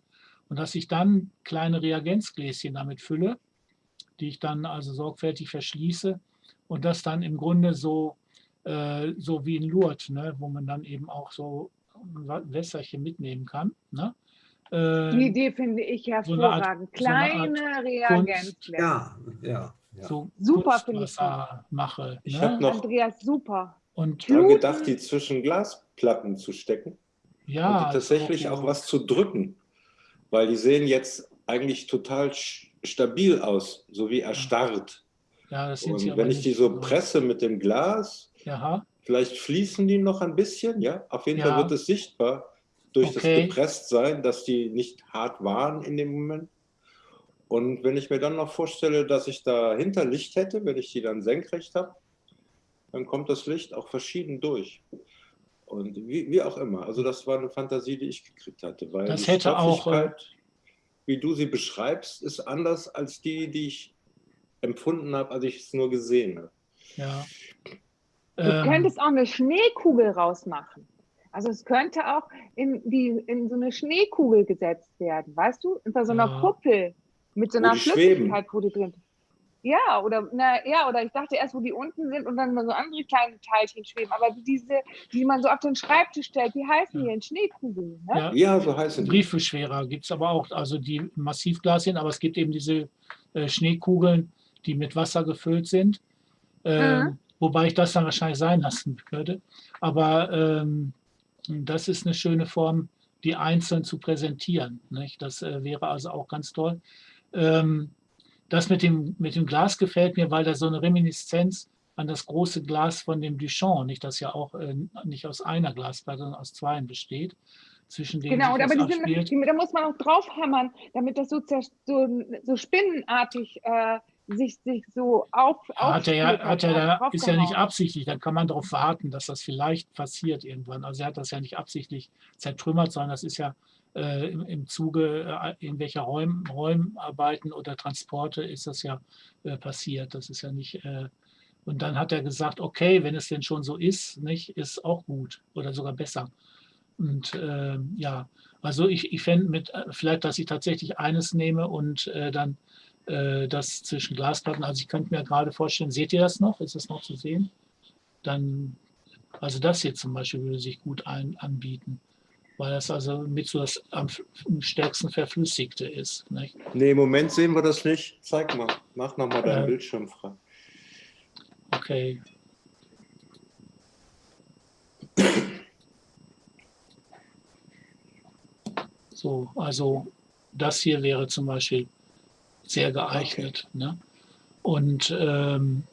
Und dass ich dann kleine Reagenzgläschen damit fülle, die ich dann also sorgfältig verschließe und das dann im Grunde so, äh, so wie in Lourdes, ne, wo man dann eben auch so Wässerchen mitnehmen kann. Ne? Äh, Die Idee finde ich so hervorragend. so Art Kleine Reagenzgläser. Ja, ja. ja. so Super, finde ich Kunstwasser mache. Ich ne? hab noch- Andreas, super. Und Fluten. gedacht, die zwischen Glasplatten zu stecken ja, und tatsächlich so- auch was zu drücken. Weil die sehen jetzt eigentlich total stabil aus, so wie erstarrt. Ja, das sind sie Und aber wenn ich die so presse mit dem Glas, Aha, vielleicht fließen die noch ein bisschen, ja. Auf jeden Ja. Fall wird es sichtbar durch Okay. das Gepresstsein, dass die nicht hart waren in dem Moment. Und wenn ich mir dann noch vorstelle, dass ich dahinter Licht hätte, wenn ich die dann senkrecht habe, dann kommt das Licht auch verschieden durch. Und wie, wie auch immer. Also das war eine Fantasie, die ich gekriegt hatte. Weil Das die hätte auch, wie du sie beschreibst, ist anders als die, die ich empfunden habe, als ich es nur gesehen habe. ja. Du Ähm, könntest auch eine Schneekugel rausmachen. Also es könnte auch in, die, in so eine Schneekugel gesetzt werden, weißt du? Unter so einer Ja. Kuppel mit so einer. Flüssigkeit, wo die drin Ja, oder na, ja, oder ich dachte erst, wo die unten sind und dann so andere kleine Teilchen schweben. Aber diese, die man so auf den Schreibtisch stellt, die heißen Ja. hier in Schneekugeln. Ne? ja, Ja, so heißen die. Briefbeschwerer gibt es aber auch, also die Massivglas sind, aber es gibt eben diese äh, Schneekugeln, die mit Wasser gefüllt sind. Ähm, Mhm. Wobei ich das dann wahrscheinlich sein lassen würde. Aber ähm, das ist eine schöne Form, die einzeln zu präsentieren. Nicht? Das äh, wäre also auch ganz toll. Ähm, das mit dem, mit dem Glas gefällt mir, weil da so eine Reminiszenz an das große Glas von dem Duchamp, nicht das ja auch äh, nicht aus einer Glasplatte, sondern aus zweien besteht, zwischen denen Genau, aber die sind, die, da muss man auch draufhämmern, damit das so, so, so spinnenartig äh, sich, sich so auf. Hat er ja, hat er da, ist ja nicht absichtlich, dann kann man darauf warten, dass das vielleicht passiert irgendwann. Also er hat das ja nicht absichtlich zertrümmert, sondern das ist ja äh, im, im Zuge äh, irgendwelcher Räum, Räumarbeiten oder Transporte ist das ja äh, passiert. Das ist ja nicht. Äh, und dann hat er gesagt, okay, wenn es denn schon so ist, nicht, ist auch gut oder sogar besser. Und äh, ja, also ich, ich fände mit, äh, vielleicht, dass ich tatsächlich eines nehme und äh, dann das zwischen Glasplatten. Also ich könnte mir gerade vorstellen, seht ihr das noch? Ist das noch zu sehen? Dann, also das hier zum Beispiel würde sich gut ein, anbieten, weil das also mit so das am stärksten verflüssigte ist. Nicht? Nee, im Moment sehen wir das nicht. Zeig mal. Mach nochmal deinen Äh. Bildschirm frei. Okay. So, also das hier wäre zum Beispiel sehr geeignet. Ne? Und ähm,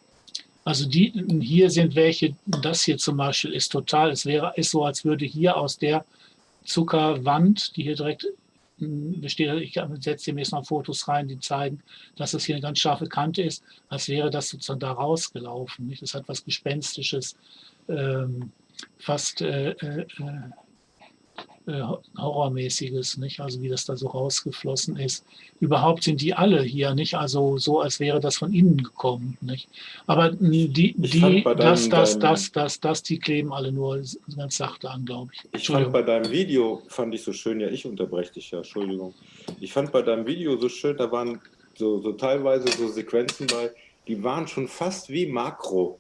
also die hier sind welche, das hier zum Beispiel ist total, es wäre, ist so, als würde hier aus der Zuckerwand, die hier direkt mh, besteht, ich setze dem jetzt noch Fotos rein, die zeigen, dass das hier eine ganz scharfe Kante ist, als wäre das sozusagen da rausgelaufen. Nicht? Das hat was Gespenstisches, ähm, fast äh, äh, äh, Horrormäßiges, nicht? Also wie das da so rausgeflossen ist. Überhaupt sind die alle hier nicht, also so, als wäre das von innen gekommen, nicht? Aber die, die, das, das, das, das, das, die kleben alle nur ganz sachte an, glaube ich. Ich fand bei deinem Video, fand ich so schön, ja, ich unterbreche dich ja, Entschuldigung. Ich fand bei deinem Video so schön, da waren so, so teilweise so Sequenzen bei, die waren schon fast wie Makro.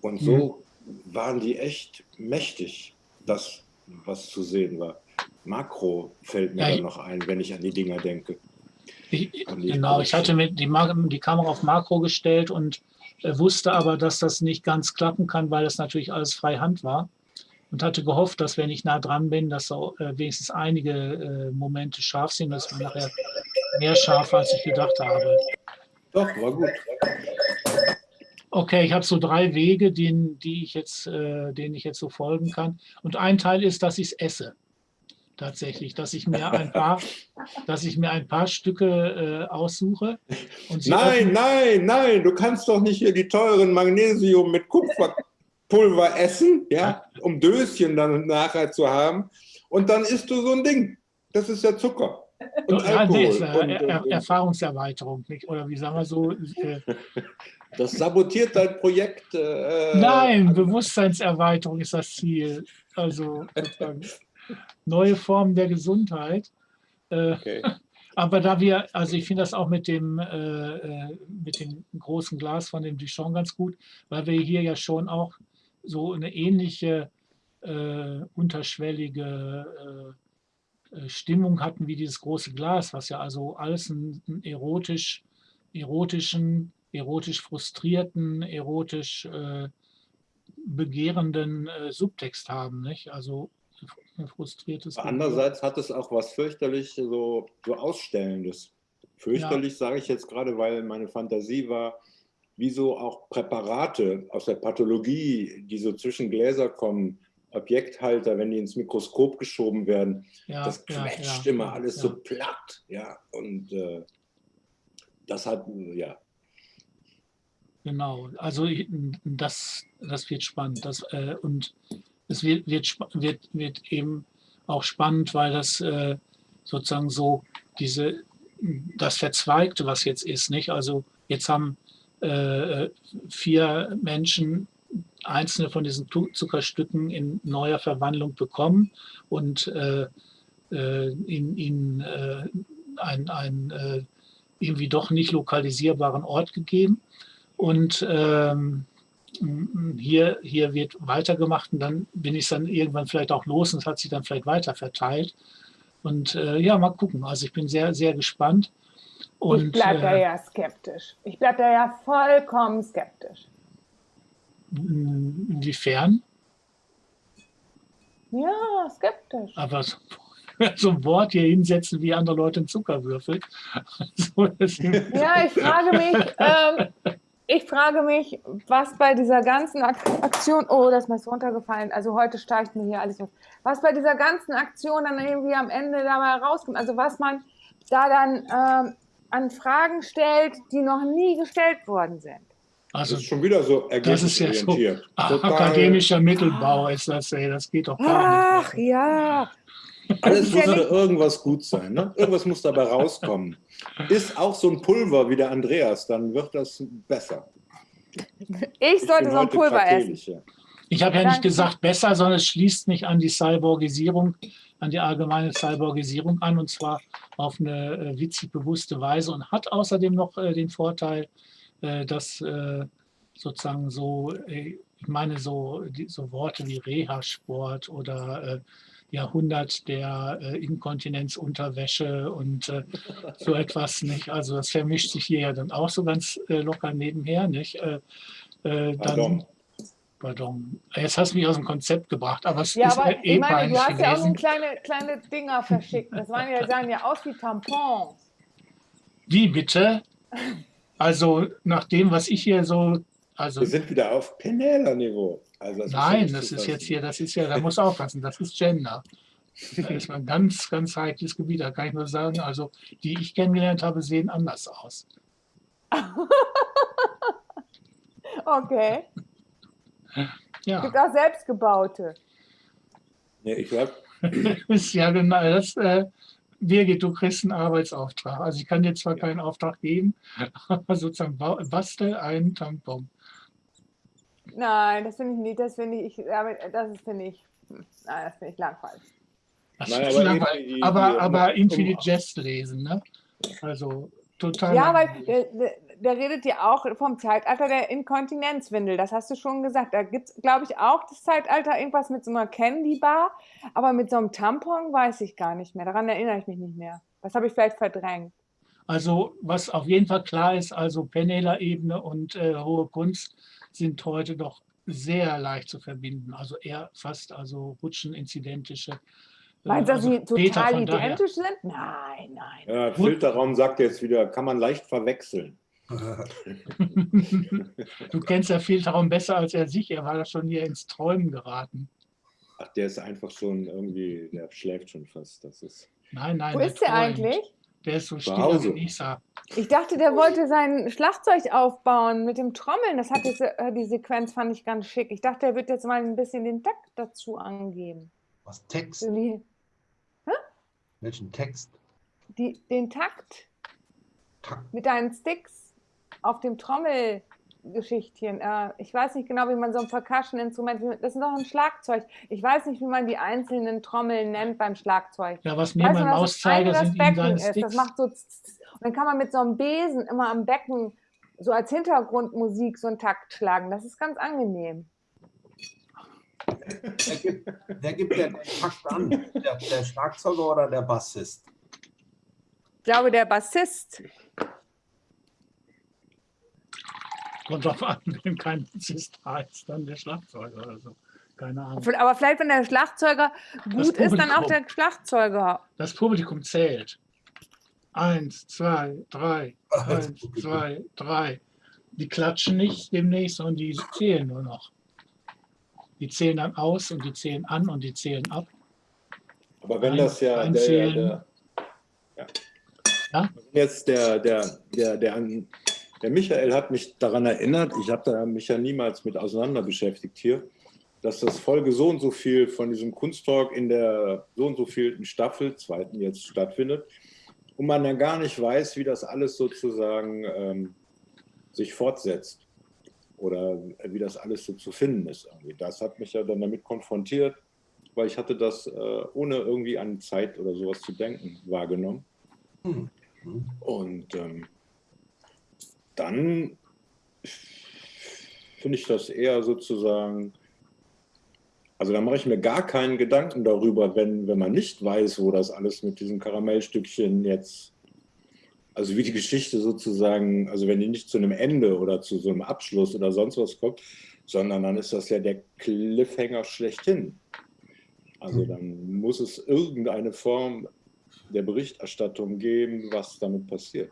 Und so waren die echt mächtig, das, was zu sehen war. Makro fällt mir Ja, dann noch ein, wenn ich an die Dinger denke. An die genau, ich hatte mit die, die Kamera auf Makro gestellt und äh, wusste aber, dass das nicht ganz klappen kann, weil das natürlich alles Freihand war. Und hatte gehofft, dass wenn ich nah dran bin, dass so, äh, wenigstens einige äh, Momente scharf sind, dass man nachher mehr scharf, als ich gedacht habe. Doch, war gut. Okay, ich habe so drei Wege, denen, die ich jetzt, äh, denen ich jetzt so folgen kann. Und ein Teil ist, dass ich es esse. Tatsächlich, dass ich mir ein paar, dass ich mir ein paar Stücke äh, aussuche. Nein, nein, nein, du kannst doch nicht hier die teuren Magnesium mit Kupferpulver essen, ja, um Döschen dann nachher zu haben. Und dann isst du so ein Ding. Das ist ja Zucker. Und Ja, nee, Alkohol. ist, äh, Und, er, Erfahrungserweiterung, nicht? oder wie sagen wir so? Äh, das sabotiert dein Projekt. Äh, nein, Bewusstseinserweiterung ist das Ziel. Also neue Formen der Gesundheit. Äh, Okay. aber da wir, also ich finde das auch mit dem, äh, äh, mit dem großen Glas von dem Duchamp ganz gut, weil wir hier ja schon auch so eine ähnliche äh, unterschwellige äh, Stimmung hatten wie dieses große Glas, was ja also alles einen, einen erotisch, erotischen, erotisch frustrierten, erotisch äh, begehrenden äh, Subtext haben, nicht? Also ein frustriertes. Andererseits hat es auch was fürchterlich so, so Ausstellendes. Fürchterlich sage ich jetzt gerade, weil meine Fantasie war, wie so auch Präparate aus der Pathologie, die so zwischen Gläser kommen, Objekthalter, wenn die ins Mikroskop geschoben werden, Ja, das ja, quetscht ja, immer alles ja. so platt. Ja, und äh, das hat, ja, Genau, also das, das wird spannend. Das, äh, und es wird, wird, wird, wird eben auch spannend, weil das äh, sozusagen so diese, das Verzweigte, was jetzt ist, nicht? Also jetzt haben äh, vier Menschen einzelne von diesen Zuckerstücken in neuer Verwandlung bekommen und äh, äh, ihnen, ihnen äh, ein, ein äh, irgendwie doch nicht lokalisierbaren Ort gegeben. Und ähm, hier, hier wird weitergemacht und dann bin ich dann irgendwann vielleicht auch los und es hat sich dann vielleicht weiter verteilt. Und äh, ja, mal gucken. Also ich bin sehr, sehr gespannt. Und, ich bleibe da äh, ja skeptisch. Ich bleibe da ja vollkommen skeptisch. inwiefern? Ja, skeptisch. Aber so, so ein Wort hier hinsetzen, wie andere Leute einen Zuckerwürfel. So, das, Ja, ich frage mich, ähm, ich frage mich, was bei dieser ganzen Ak Aktion, oh, das ist mir so runtergefallen, also heute steigt mir hier alles auf, was bei dieser ganzen Aktion dann irgendwie am Ende dabei rauskommt, also was man da dann ähm, an Fragen stellt, die noch nie gestellt worden sind. das also ist schon wieder so das ist ja so ergebnisorientiert. Total, akademischer Mittelbau ist das, ey, das geht doch gar Ach nicht. ja, alles ja muss da irgendwas gut sein. Ne? Irgendwas muss dabei rauskommen. Ist auch so ein Pulver wie der Andreas, dann wird das besser. ich sollte bin so ein Pulver essen. ja. Ich habe ja nicht gesagt besser, sondern es schließt mich an die Cyborgisierung, an die allgemeine Cyborgisierung an und zwar auf eine äh, witzig bewusste Weise und hat außerdem noch äh, den Vorteil, äh, dass äh, sozusagen so, äh, ich meine so, die, so Worte wie Reha-Sport oder äh, Jahrhundert der äh, Inkontinenzunterwäsche und äh, so etwas nicht. Also das vermischt sich hier ja dann auch so ganz äh, locker nebenher, nicht? Äh, äh, dann, Pardon. Pardon. Jetzt hast du mich aus dem Konzept gebracht, aber es Ja, ist aber eh ich meine, du hast ja auch so gewesen. kleine, kleine Dinger verschickt. Das waren ja, sahen ja aus wie Tampons. Wie bitte? Also nach dem, was ich hier so, also Wir sind wieder auf Penela-Niveau. Also das nein, ist ja das ist jetzt hier, das ist ja, da muss aufpassen, das ist Gender. Das ist ein ganz, ganz heikles Gebiet, da kann ich nur sagen, also die ich kennengelernt habe, sehen anders aus. Okay. Ja, Gibt auch selbstgebaute. Ja, ich glaube, ja genau das. Äh, Birgit, du kriegst einen Arbeitsauftrag. Also ich kann dir zwar keinen Auftrag geben, aber sozusagen ba- bastel einen Tampon. Nein, das finde ich nicht. Das finde ich, ich aber das ist, finde ich, nein, das finde ich langweilig. Das Nein, aber langweilig. die- aber, die- aber um- Infinite Jest lesen, ne? Also total. Ja, weil der, der, der redet ja auch vom Zeitalter der Inkontinenzwindel. Das hast du schon gesagt. Da gibt es, glaube ich, auch das Zeitalter irgendwas mit so einer Candy Bar. Aber mit so einem Tampon weiß ich gar nicht mehr. Daran erinnere ich mich nicht mehr. Das habe ich vielleicht verdrängt. Also was auf jeden Fall klar ist, also Penela-Ebene und äh, hohe Kunst sind heute doch sehr leicht zu verbinden. Also eher fast also rutscheninzidentische. äh, Meinst du, dass also sie Peter, total von daher- identisch sind? Nein, nein. ja, Filterraum sagt jetzt wieder, kann man leicht verwechseln. du kennst ja Filterraum besser als er sich. Er war da schon hier ins Träumen geraten. Ach, der ist einfach schon irgendwie, der schläft schon fast. Das ist. Nein, nein. Wo ist der eigentlich? Der ist so still Hause. wie Lisa. Ich dachte, der wollte sein Schlagzeug aufbauen mit dem Trommeln. Das hat diese, äh, die Sequenz fand ich ganz schick. Ich dachte, er wird jetzt mal ein bisschen den Takt dazu angeben. Was Text? So Die, Welchen Text? die, den Takt Takt. mit deinen Sticks auf dem Trommelgeschichtchen. Äh, ich weiß nicht genau, wie man so ein Percussion-Instrument, das ist doch ein Schlagzeug. Ich weiß nicht, wie man die einzelnen Trommeln nennt beim Schlagzeug. Ja, was neben das eine Mauszeiger das sind Becken ist? Das Sticks. macht so und dann kann man mit so einem Besen immer am Becken so als Hintergrundmusik so einen Takt schlagen. Das ist ganz angenehm. Wer gibt, wer gibt den Takt an? Der, der Schlagzeuger oder der Bassist? Ich glaube, der Bassist. Kommt drauf an, wenn kein Bassist da ist, dann der Schlagzeuger oder so. Keine Ahnung. Aber vielleicht, wenn der Schlagzeuger gut ist, dann auch der. Schlagzeuger. Das Publikum zählt. Eins, zwei, drei, eins, zwei, drei. die klatschen nicht demnächst, sondern die zählen nur noch. Die zählen dann aus und die zählen an und die zählen ab. Aber wenn Ein- das ja der, einzählen. der, ja. Ja? jetzt der, der, der, der, der Michael hat mich daran erinnert, ich habe mich ja niemals mit auseinander beschäftigt hier, dass das Folge so und so viel von diesem Kunsttalk in der so und so vielten Staffel, zweiten jetzt stattfindet, und man dann gar nicht weiß, wie das alles sozusagen ähm, sich fortsetzt oder wie das alles so zu finden ist. Irgendwie. Das hat mich ja dann damit konfrontiert, weil ich hatte das äh, ohne irgendwie an Zeit oder sowas zu denken wahrgenommen. Hm. Hm. Und ähm, dann finde ich das eher sozusagen, also da mache ich mir gar keinen Gedanken darüber, wenn, wenn man nicht weiß, wo das alles mit diesen Karamellstückchen jetzt, also wie die Geschichte sozusagen, also wenn die nicht zu einem Ende oder zu so einem Abschluss oder sonst was kommt, sondern dann ist das ja der Cliffhanger schlechthin. Also dann muss es irgendeine Form der Berichterstattung geben, was damit passiert.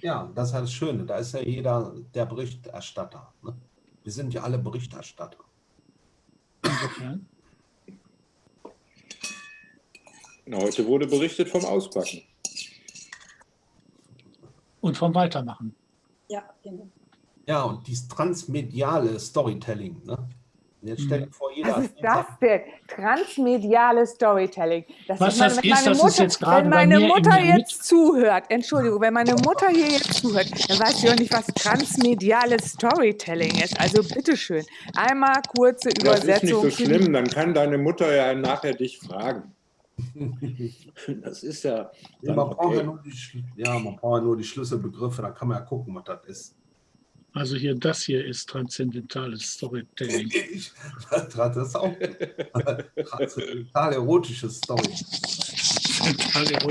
Ja, das ist halt das Schöne. Da ist ja jeder der Berichterstatter. Ne? Wir sind ja alle Berichterstatter. Insofern. Heute wurde berichtet vom Auspacken. Und vom Weitermachen. Ja, genau. Ja, und dieses transmediale Storytelling. Ne? Jetzt stell dir vor, jeder. Was ist das denn? Transmediale Storytelling. Das Was ist meine, das wenn ist, meine das ist Mutter, jetzt gerade wenn bei meine Mutter jetzt zuhört, Entschuldigung, wenn meine Mutter hier jetzt zuhört, dann weiß sie auch nicht, was transmediales Storytelling ist. Also bitteschön, einmal kurze Das ist nicht Übersetzung. so schlimm, dann kann deine Mutter ja nachher dich fragen. Das ist ja. Ja, Dann man, braucht ja, nur die, ja, man braucht ja nur die Schlüsselbegriffe, da kann man ja gucken, was das ist. Also hier, das hier ist transzendentales Storytelling. Ich- Das ist auch total erotisches Story.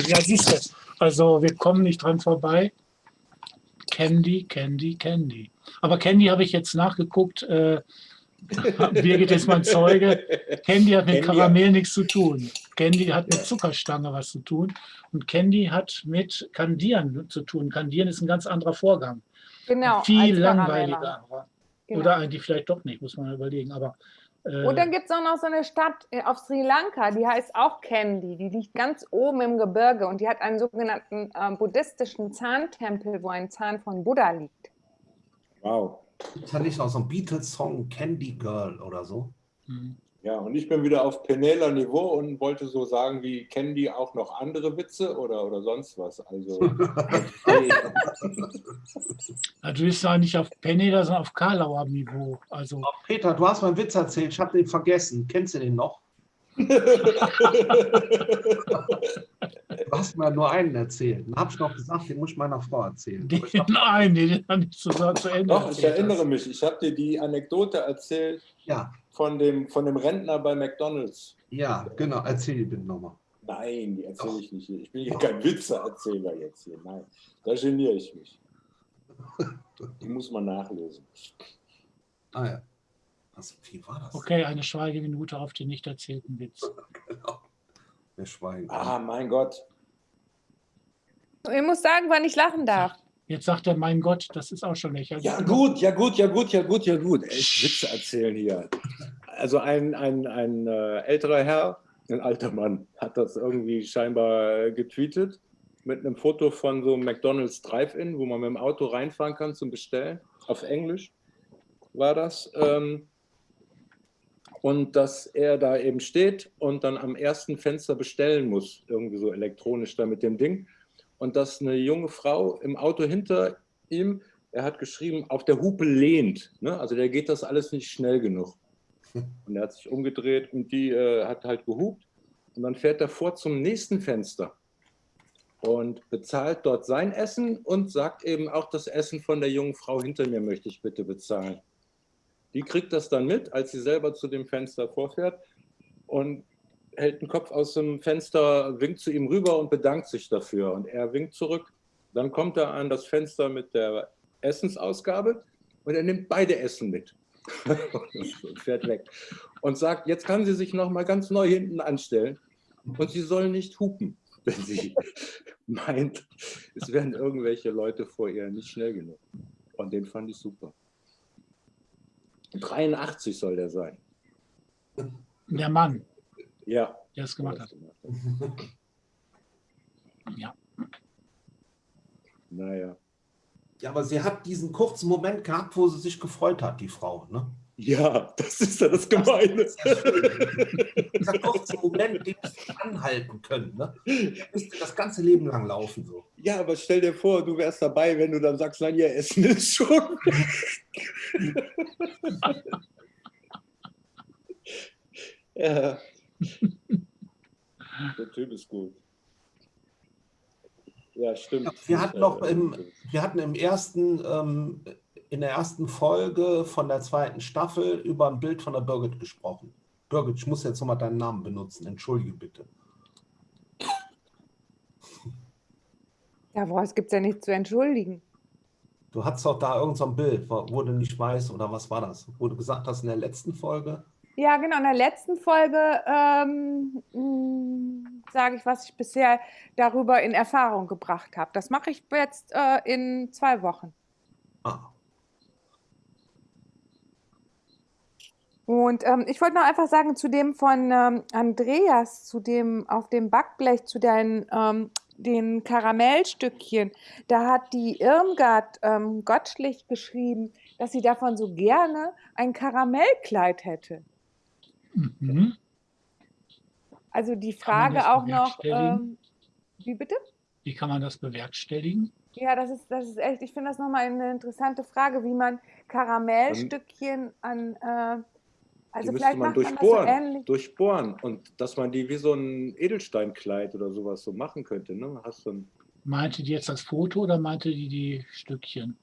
Ja, siehst du. Also wir kommen nicht dran vorbei. Candy, Candy, Candy. Aber Candy habe ich jetzt nachgeguckt. Äh, Birgit ist mein Zeuge. Candy hat mit Candy- Karamell nichts zu tun. Candy hat mit Zuckerstange was zu tun. Und Candy hat mit Kandieren zu tun. Kandieren ist ein ganz anderer Vorgang. Genau, Viel langweiliger. Genau. Oder eigentlich vielleicht doch nicht, muss man überlegen. Aber äh, Und dann gibt es auch noch so eine Stadt äh, auf Sri Lanka, die heißt auch Kandy. Die liegt ganz oben im Gebirge und die hat einen sogenannten äh, buddhistischen Zahntempel, wo ein Zahn von Buddha liegt. Wow. Ist ja nicht noch so ein Beatles-Song Candy Girl oder so? hm. Ja, und ich bin wieder auf Penela Niveau und wollte so sagen, wie kennen die auch noch andere Witze oder, oder sonst was? Also, Ja, du bist ja nicht auf Penela, sondern auf Karlauer Niveau. Also Peter, du hast meinen Witz erzählt, ich habe den vergessen. Kennst du den noch? Du hast mir nur einen erzählt. Dann habe ich noch gesagt, den muss ich meiner Frau erzählen. den, Aber ich hab, nein, den habe ich zu, zu Ende Doch, ich erinnere mich. Ich habe dir die Anekdote erzählt ja, von dem, von dem Rentner bei McDonalds. ja, genau. Erzähl die bitte nochmal. Nein, die erzähle ich nicht. Ich bin hier kein Witzeerzähler jetzt hier. Nein, da geniere ich mich. Die muss man nachlesen. Ah ja. Was, wie war das? Okay, eine Schweigeminute auf den nicht erzählten Witz. Genau. Wir schweigen. Ah, mein Gott. Ich muss sagen, wann ich lachen darf. Jetzt sagt er, mein Gott, das ist auch schon lächerlich. Ja gut, ja gut, ja gut, ja gut, ja gut. Echt Witze erzählen hier. Also ein, ein, ein äh, älterer Herr, ein alter Mann, hat das irgendwie scheinbar getweetet mit einem Foto von so einem McDonald's Drive-In, wo man mit dem Auto reinfahren kann zum Bestellen. Auf Englisch war das. Ähm, und dass er da eben steht und dann am ersten Fenster bestellen muss, irgendwie so elektronisch da mit dem Ding. Und dass eine junge Frau im Auto hinter ihm, er hat geschrieben, auf der Hupe lehnt. Ne? Also der geht das alles nicht schnell genug. Und er hat sich umgedreht und die äh, hat halt gehupt. Und dann fährt er vor zum nächsten Fenster und bezahlt dort sein Essen und sagt eben auch das Essen von der jungen Frau hinter mir möchte ich bitte bezahlen. Die kriegt das dann mit, als sie selber zu dem Fenster vorfährt und hält den Kopf aus dem Fenster, winkt zu ihm rüber und bedankt sich dafür. Und er winkt zurück. Dann kommt er an das Fenster mit der Essensausgabe und er nimmt beide Essen mit und fährt weg. Und sagt, jetzt kann sie sich noch mal ganz neu hinten anstellen und sie soll nicht hupen, wenn sie meint, es werden irgendwelche Leute vor ihr nicht schnell genug. Und den fand ich super. 83 soll der sein. Der Mann, Ja. der es gemacht hat. Ja. Naja. Ja, aber sie hat diesen kurzen Moment gehabt, wo sie sich gefreut hat, die Frau. Ne? Ja, das ist ja das Gemeine. Dieser kurze Moment, den sie anhalten können. Ne? Der müsste das ganze Leben lang laufen. So. Ja, aber stell dir vor, du wärst dabei, wenn du dann sagst, nein, ihr Essen ist schon. ja. Der Typ ist gut. Ja, stimmt. Wir hatten noch im, wir hatten im ersten, ähm, in der ersten Folge von der zweiten Staffel über ein Bild von der Birgit gesprochen. Birgit, ich muss jetzt nochmal deinen Namen benutzen. Entschuldige bitte. Ja, was gibt es ja nichts zu entschuldigen. Du hattest doch da irgendein so ein Bild, wo wo du nicht weißt, oder was war das? Wo du gesagt hast in der letzten Folge. Ja, genau. In der letzten Folge ähm, sage ich, was ich bisher darüber in Erfahrung gebracht habe. Das mache ich jetzt äh, in zwei Wochen. Ah, Und ähm, ich wollte noch einfach sagen, zu dem von ähm, Andreas, zu dem auf dem Backblech, zu deinen ähm, den Karamellstückchen, da hat die Irmgard ähm, Gottschlich geschrieben, dass sie davon so gerne ein Karamellkleid hätte. Mhm. Also die Frage auch noch, ähm, wie bitte? Wie kann man das bewerkstelligen? Ja, das ist, das ist echt, ich finde das nochmal eine interessante Frage, wie man Karamellstückchen an, äh, also die müsste vielleicht man macht man das so durchbohren, ähnlich. durchbohren und dass man die wie so ein Edelsteinkleid oder sowas so machen könnte. Ne? Hast du ein, Meinte die jetzt das Foto oder meinte die die Stückchen?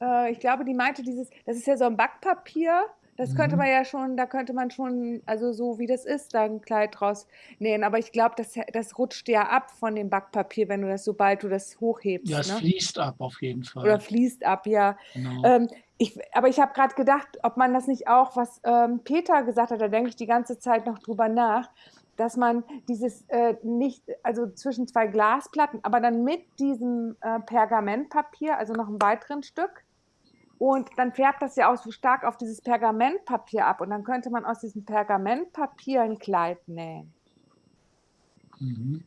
Äh, ich glaube, die meinte dieses, das ist ja so ein Backpapier. Das könnte Mhm. man ja schon, da könnte man schon, also so wie das ist, da ein Kleid draus nähen. Aber ich glaube, das, das rutscht ja ab von dem Backpapier, wenn du das, sobald du das hochhebst. Ja, es ne? fließt ab auf jeden Fall. Oder fließt ab, ja. genau. Ähm, ich, aber ich habe gerade gedacht, ob man das nicht auch, was ähm, Peter gesagt hat, da denke ich die ganze Zeit noch drüber nach, dass man dieses äh, nicht, also zwischen zwei Glasplatten, aber dann mit diesem äh, Pergamentpapier, also noch einem weiteren Stück, und dann färbt das ja auch so stark auf dieses Pergamentpapier ab und dann könnte man aus diesem Pergamentpapier ein Kleid nähen. Mhm.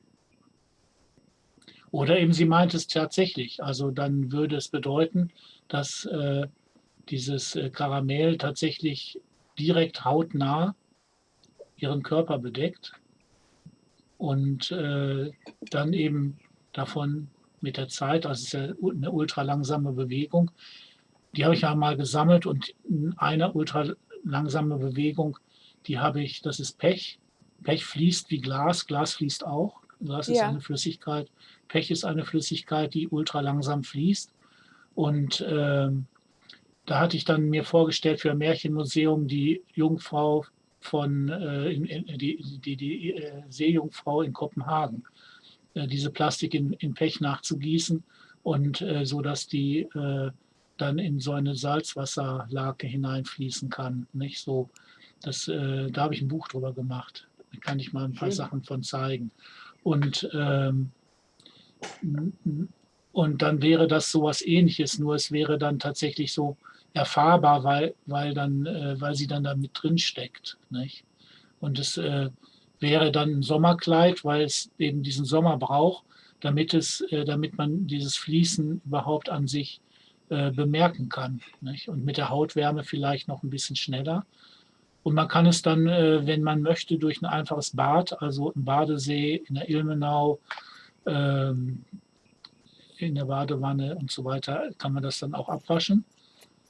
Oder eben sie meint es tatsächlich. Also dann würde es bedeuten, dass äh, dieses äh, Karamell tatsächlich direkt hautnah ihren Körper bedeckt und äh, dann eben davon mit der Zeit, also es ist ja eine ultra langsame Bewegung, die habe ich ja mal gesammelt und in einer ultra langsame Bewegung, die habe ich, das ist Pech. Pech fließt wie Glas, Glas fließt auch. Glas ist Ja. eine Flüssigkeit. Pech ist eine Flüssigkeit, die ultra langsam fließt. Und ähm, da hatte ich dann mir vorgestellt für ein Märchenmuseum die Jungfrau von äh, in, in, die, die, die äh, Seejungfrau in Kopenhagen, äh, diese Plastik in, in Pech nachzugießen und äh, so dass die äh, dann in so eine Salzwasserlake hineinfließen kann. Nicht so, das, äh, da habe ich ein Buch drüber gemacht. Da kann ich mal ein paar Schön. Sachen von zeigen. Und ähm, und dann wäre das sowas ähnliches, nur es wäre dann tatsächlich so erfahrbar, weil, weil, dann, äh, weil sie dann da mit drin steckt. Nicht? Und es äh, wäre dann ein Sommerkleid, weil es eben diesen Sommer braucht, damit, es, äh, damit man dieses Fließen überhaupt an sich äh, bemerken kann. Nicht? Und mit der Hautwärme vielleicht noch ein bisschen schneller. Und man kann es dann, äh, wenn man möchte, durch ein einfaches Bad, also im Badesee, in der Ilmenau, ähm, in der Badewanne und so weiter, kann man das dann auch abwaschen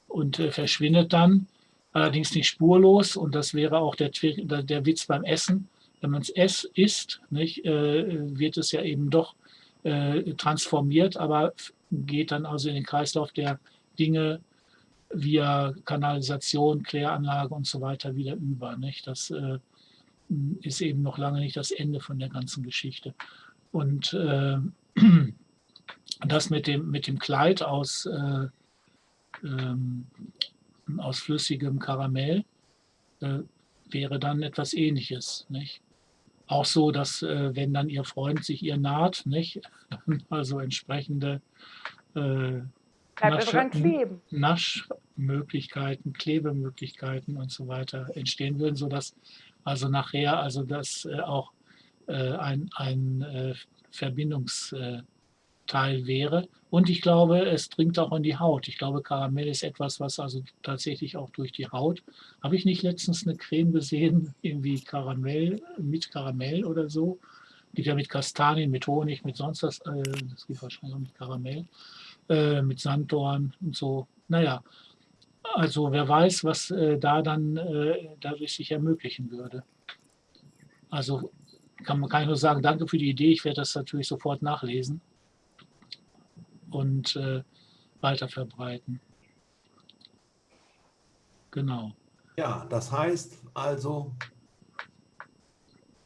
und äh, verschwindet dann. Allerdings nicht spurlos und das wäre auch der, der Witz beim Essen. Wenn man es isst, nicht, äh, wird es ja eben doch äh, transformiert, aber geht dann also in den Kreislauf der Dinge via Kanalisation, Kläranlage und so weiter wieder über. Nicht? Das äh, ist eben noch lange nicht das Ende von der ganzen Geschichte. Und äh, das mit dem, mit dem Kleid aus, äh, ähm, aus flüssigem Karamell äh, wäre dann etwas Ähnliches. Nicht? Auch so, dass äh, wenn dann Ihr Freund sich ihr naht, nicht? also entsprechende äh. Naschmöglichkeiten, Klebemöglichkeiten und so weiter entstehen würden, sodass also nachher also das äh, auch äh, ein, ein äh, Verbindungsteil wäre. Und ich glaube, es dringt auch in die Haut. Ich glaube, Karamell ist etwas, was also tatsächlich auch durch die Haut. Habe ich nicht letztens eine Creme gesehen, irgendwie Karamell, mit Karamell oder so? Geht ja mit Kastanien, mit Honig, mit sonst was. Äh, das geht wahrscheinlich auch mit Karamell äh, mit Sanddorn und so. Naja, also wer weiß, was äh, da dann äh, dadurch sich ermöglichen würde. Also kann man kann ich nur sagen, danke für die Idee. Ich werde das natürlich sofort nachlesen und äh, weiter verbreiten. Genau. Ja, das heißt also,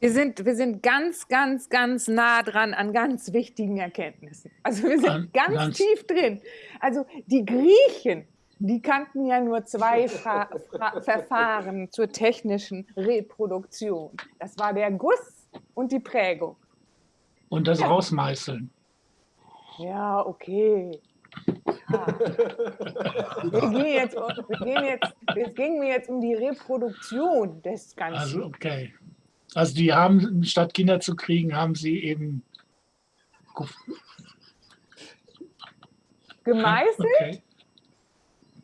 Wir sind, wir sind ganz, ganz, ganz nah dran an ganz wichtigen Erkenntnissen. Also wir sind An- ganz, ganz- tief drin. Also die Griechen, die kannten ja nur zwei Fra Fra Verfahren zur technischen Reproduktion. Das war der Guss und die Prägung. Und das Ja. Rausmeißeln. Ja, okay. Ja. Wir gehen jetzt, wir gehen jetzt, es ging mir jetzt um die Reproduktion des Ganzen. Also okay. Also die haben, statt Kinder zu kriegen, haben sie eben Gemeißelt, okay.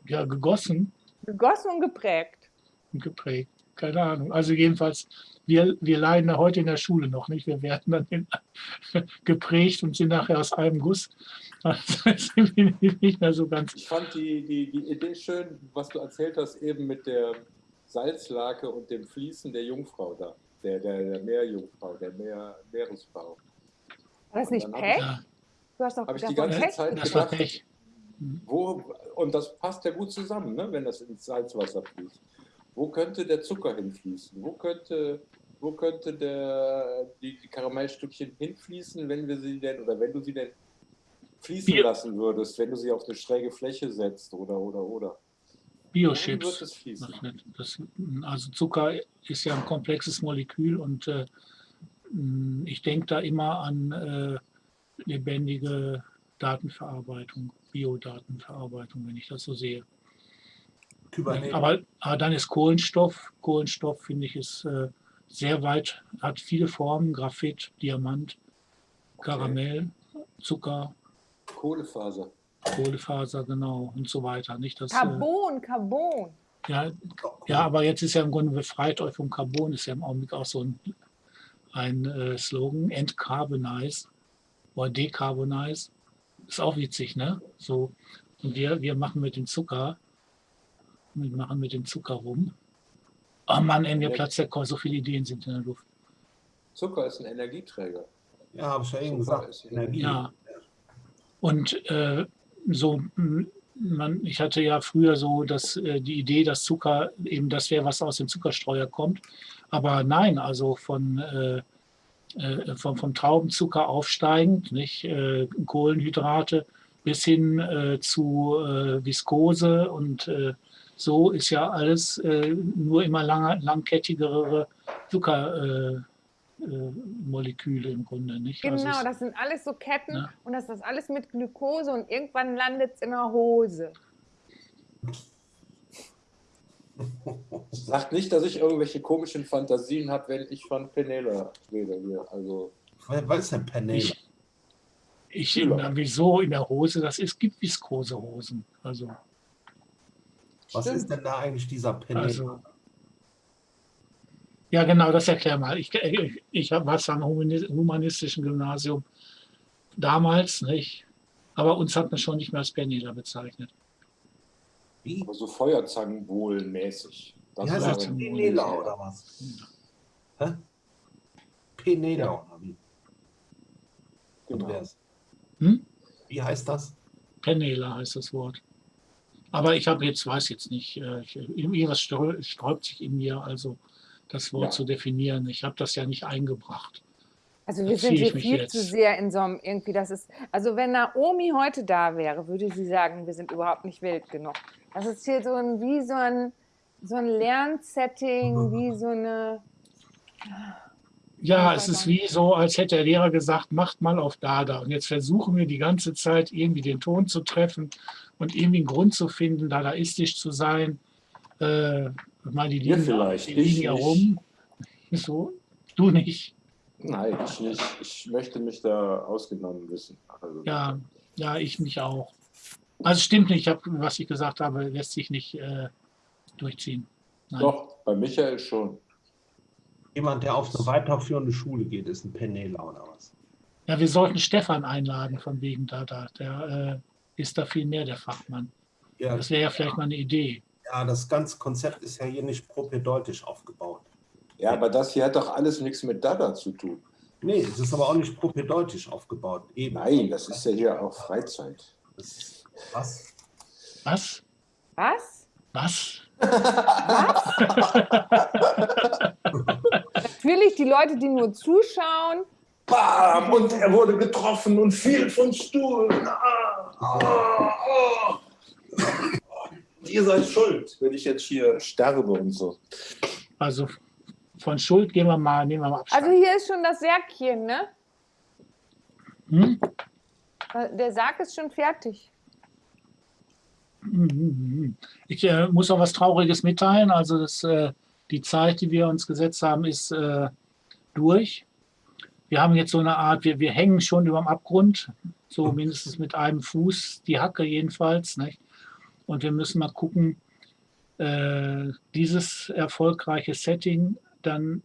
ja, gegossen gegossen und geprägt. und geprägt. Keine Ahnung. Also jedenfalls, wir, wir leiden da heute in der Schule noch nicht. Wir werden dann in, geprägt und sind nachher aus einem Guss. Also sind wir nicht mehr so ganz. Ich fand die, die, die Idee schön, was du erzählt hast, eben mit der Salzlake und dem Fließen der Jungfrau da. Der, der, der Meerjungfrau, der Meer, Meeresfrau. War das nicht Pech? Ja, Du hast doch Habe ich die ganze Pech Zeit das war gedacht, Pech. wo, und das passt ja gut zusammen, ne, wenn das ins Salzwasser fließt. Wo könnte der Zucker hinfließen? Wo könnte, wo könnte der, die, die Karamellstückchen hinfließen, wenn wir sie denn, oder wenn du sie denn fließen Bio- lassen würdest, wenn du sie auf eine schräge Fläche setzt oder, oder, oder. Biochips. wird es fließen? Das also Zucker ist ja ein komplexes Molekül und äh, ich denke da immer an äh, lebendige Datenverarbeitung, Biodatenverarbeitung, wenn ich das so sehe. Kybernetik. Aber, aber dann ist Kohlenstoff, Kohlenstoff finde ich ist äh, sehr weit, hat viele Formen, Graphit, Diamant, Karamell, Zucker, Kohlefaser. Kohlefaser, genau und so weiter. Nicht das, äh, Carbon, Carbon. ja, Ja, aber jetzt ist ja im Grunde befreit euch vom Carbon, ist ja im Augenblick auch so ein, ein äh, Slogan, Entcarbonize oder Decarbonize. Ist auch witzig, ne? So, und wir, wir machen mit dem Zucker, wir machen mit dem Zucker rum. Oh Mann, ey, mir Ja. platzt der Kopf, so viele Ideen sind in der Luft. Zucker ist ein Energieträger. Ja, habe ich ja eben gesagt. ist- Energie. Ja. Und äh, so, man, ich hatte ja früher so dass, äh, die Idee, dass Zucker eben das wäre, was aus dem Zuckerstreuer kommt. Aber nein, also von, äh, äh, vom, vom Traubenzucker aufsteigend, nicht äh, Kohlenhydrate bis hin äh, zu äh, Viskose und äh, so ist ja alles äh, nur immer langer, langkettigere Zuckermoleküle äh, äh, Moleküle im Grunde, nicht? Also Genau, es- das sind alles so Ketten Ja. und das ist alles mit Glukose und irgendwann landet es in der Hose. Sagt nicht, dass ich irgendwelche komischen Fantasien habe, wenn ich von Penela rede hier. Also Was ist denn Penel? Ich, ich Ja. na, wieso in der Hose? Das ist, gibt Viskosehosen. Also, Was Stimmt. ist denn da eigentlich dieser Penel? also. Ja, genau, das erklär mal. Ich, ich, ich hab- war zwar am humani- humanistischen Gymnasium damals, nicht? Aber uns hat man schon nicht mehr als Penela bezeichnet. Wie? aber so Feuerzangenbohlen-mäßig. Das Wie heißt wäre- das? Penela oder was? Hä? Penela Ja. oder wie? Und Genau. wer ist- Hm? Wie heißt das? Penela heißt das Wort. Aber ich habe jetzt, weiß jetzt nicht, äh, ich, irgendwas sträubt sich in mir, also das Wort Ja. zu definieren. Ich habe das ja nicht eingebracht. Also wir sind hier viel jetzt. zu sehr in so einem irgendwie, das ist, also wenn Naomi heute da wäre, würde sie sagen, wir sind überhaupt nicht wild genug. Das ist hier so ein, wie so ein, so ein Lernsetting, wie so eine, Ja, es ist wie so, als hätte der Lehrer gesagt, macht mal auf Dada. Und jetzt versuchen wir die ganze Zeit irgendwie den Ton zu treffen und irgendwie einen Grund zu finden, dadaistisch zu sein. Äh, mal die liegen, vielleicht, die ich liegen ja rum. So, du nicht. Nein, ich nicht. Ich möchte mich da ausgenommen wissen. Also, Ja, ja, ich mich auch. Also stimmt nicht, ich hab, was ich gesagt habe, lässt sich nicht äh, durchziehen. Nein. Doch, bei Michael schon. Jemand, der auf eine weiterführende Schule geht, ist ein Penela oder was? Ja, wir sollten Stefan einladen von wegen Dada. Der äh, ist da viel mehr der Fachmann. Ja, Das wäre ja vielleicht mal eine Idee. ja, das ganze Konzept ist ja hier nicht propädeutisch aufgebaut. Ja, aber das hier hat doch alles nichts mit Dada zu tun. Nee, es ist aber auch nicht propädeutisch aufgebaut. Eben. Nein, das ist ja hier auch Freizeit. Das, was? Was? Was? Was? Natürlich die Leute, die nur zuschauen. Bam! Und er wurde getroffen und fiel vom Stuhl. Ah, ah, ah. Ihr seid schuld, wenn ich jetzt hier sterbe und so. Also von Schuld gehen wir mal, nehmen wir mal Abstand. Also hier ist schon das Särkchen, ne? Hm? Der Sarg ist schon fertig. Ich äh, muss auch was Trauriges mitteilen. Also das, äh, die Zeit, die wir uns gesetzt haben, ist äh, durch. Wir haben jetzt so eine Art, wir, wir hängen schon über dem Abgrund, so mindestens mit einem Fuß, die Hacke jedenfalls. Nicht? Und wir müssen mal gucken, äh, dieses erfolgreiche Setting dann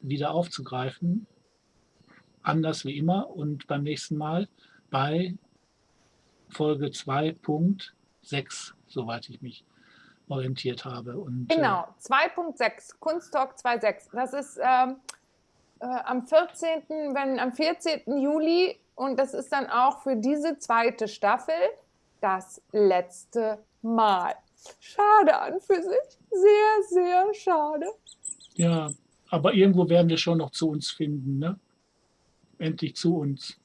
wieder aufzugreifen. Anders wie immer und beim nächsten Mal bei Folge 2.6, soweit ich mich orientiert habe. Und, äh, Genau, 2.6, Kunsttalk 2.6. Das ist ähm, äh, am 14., wenn am 14. Juli und das ist dann auch für diese zweite Staffel das letzte Mal. Schade an für sich. Sehr, sehr schade. Äh, ja, aber irgendwo werden wir schon noch zu uns finden, ne? Endlich zu uns.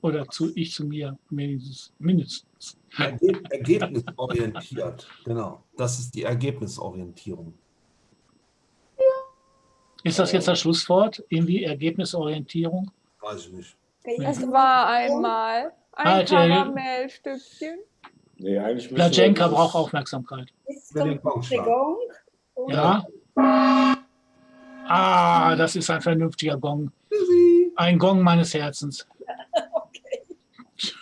Oder zu ich zu mir, mindestens. mindestens. Erge ergebnisorientiert. Genau. Das ist die Ergebnisorientierung. Ist das jetzt das Schlusswort? Irgendwie Ergebnisorientierung? Weiß ich nicht. Es war einmal ein Halt, äh, Karamellstückchen. Nee, eigentlich dieses- braucht Aufmerksamkeit. Gong. Und Ja? Ah, das ist ein vernünftiger Gong. Ein Gong meines Herzens.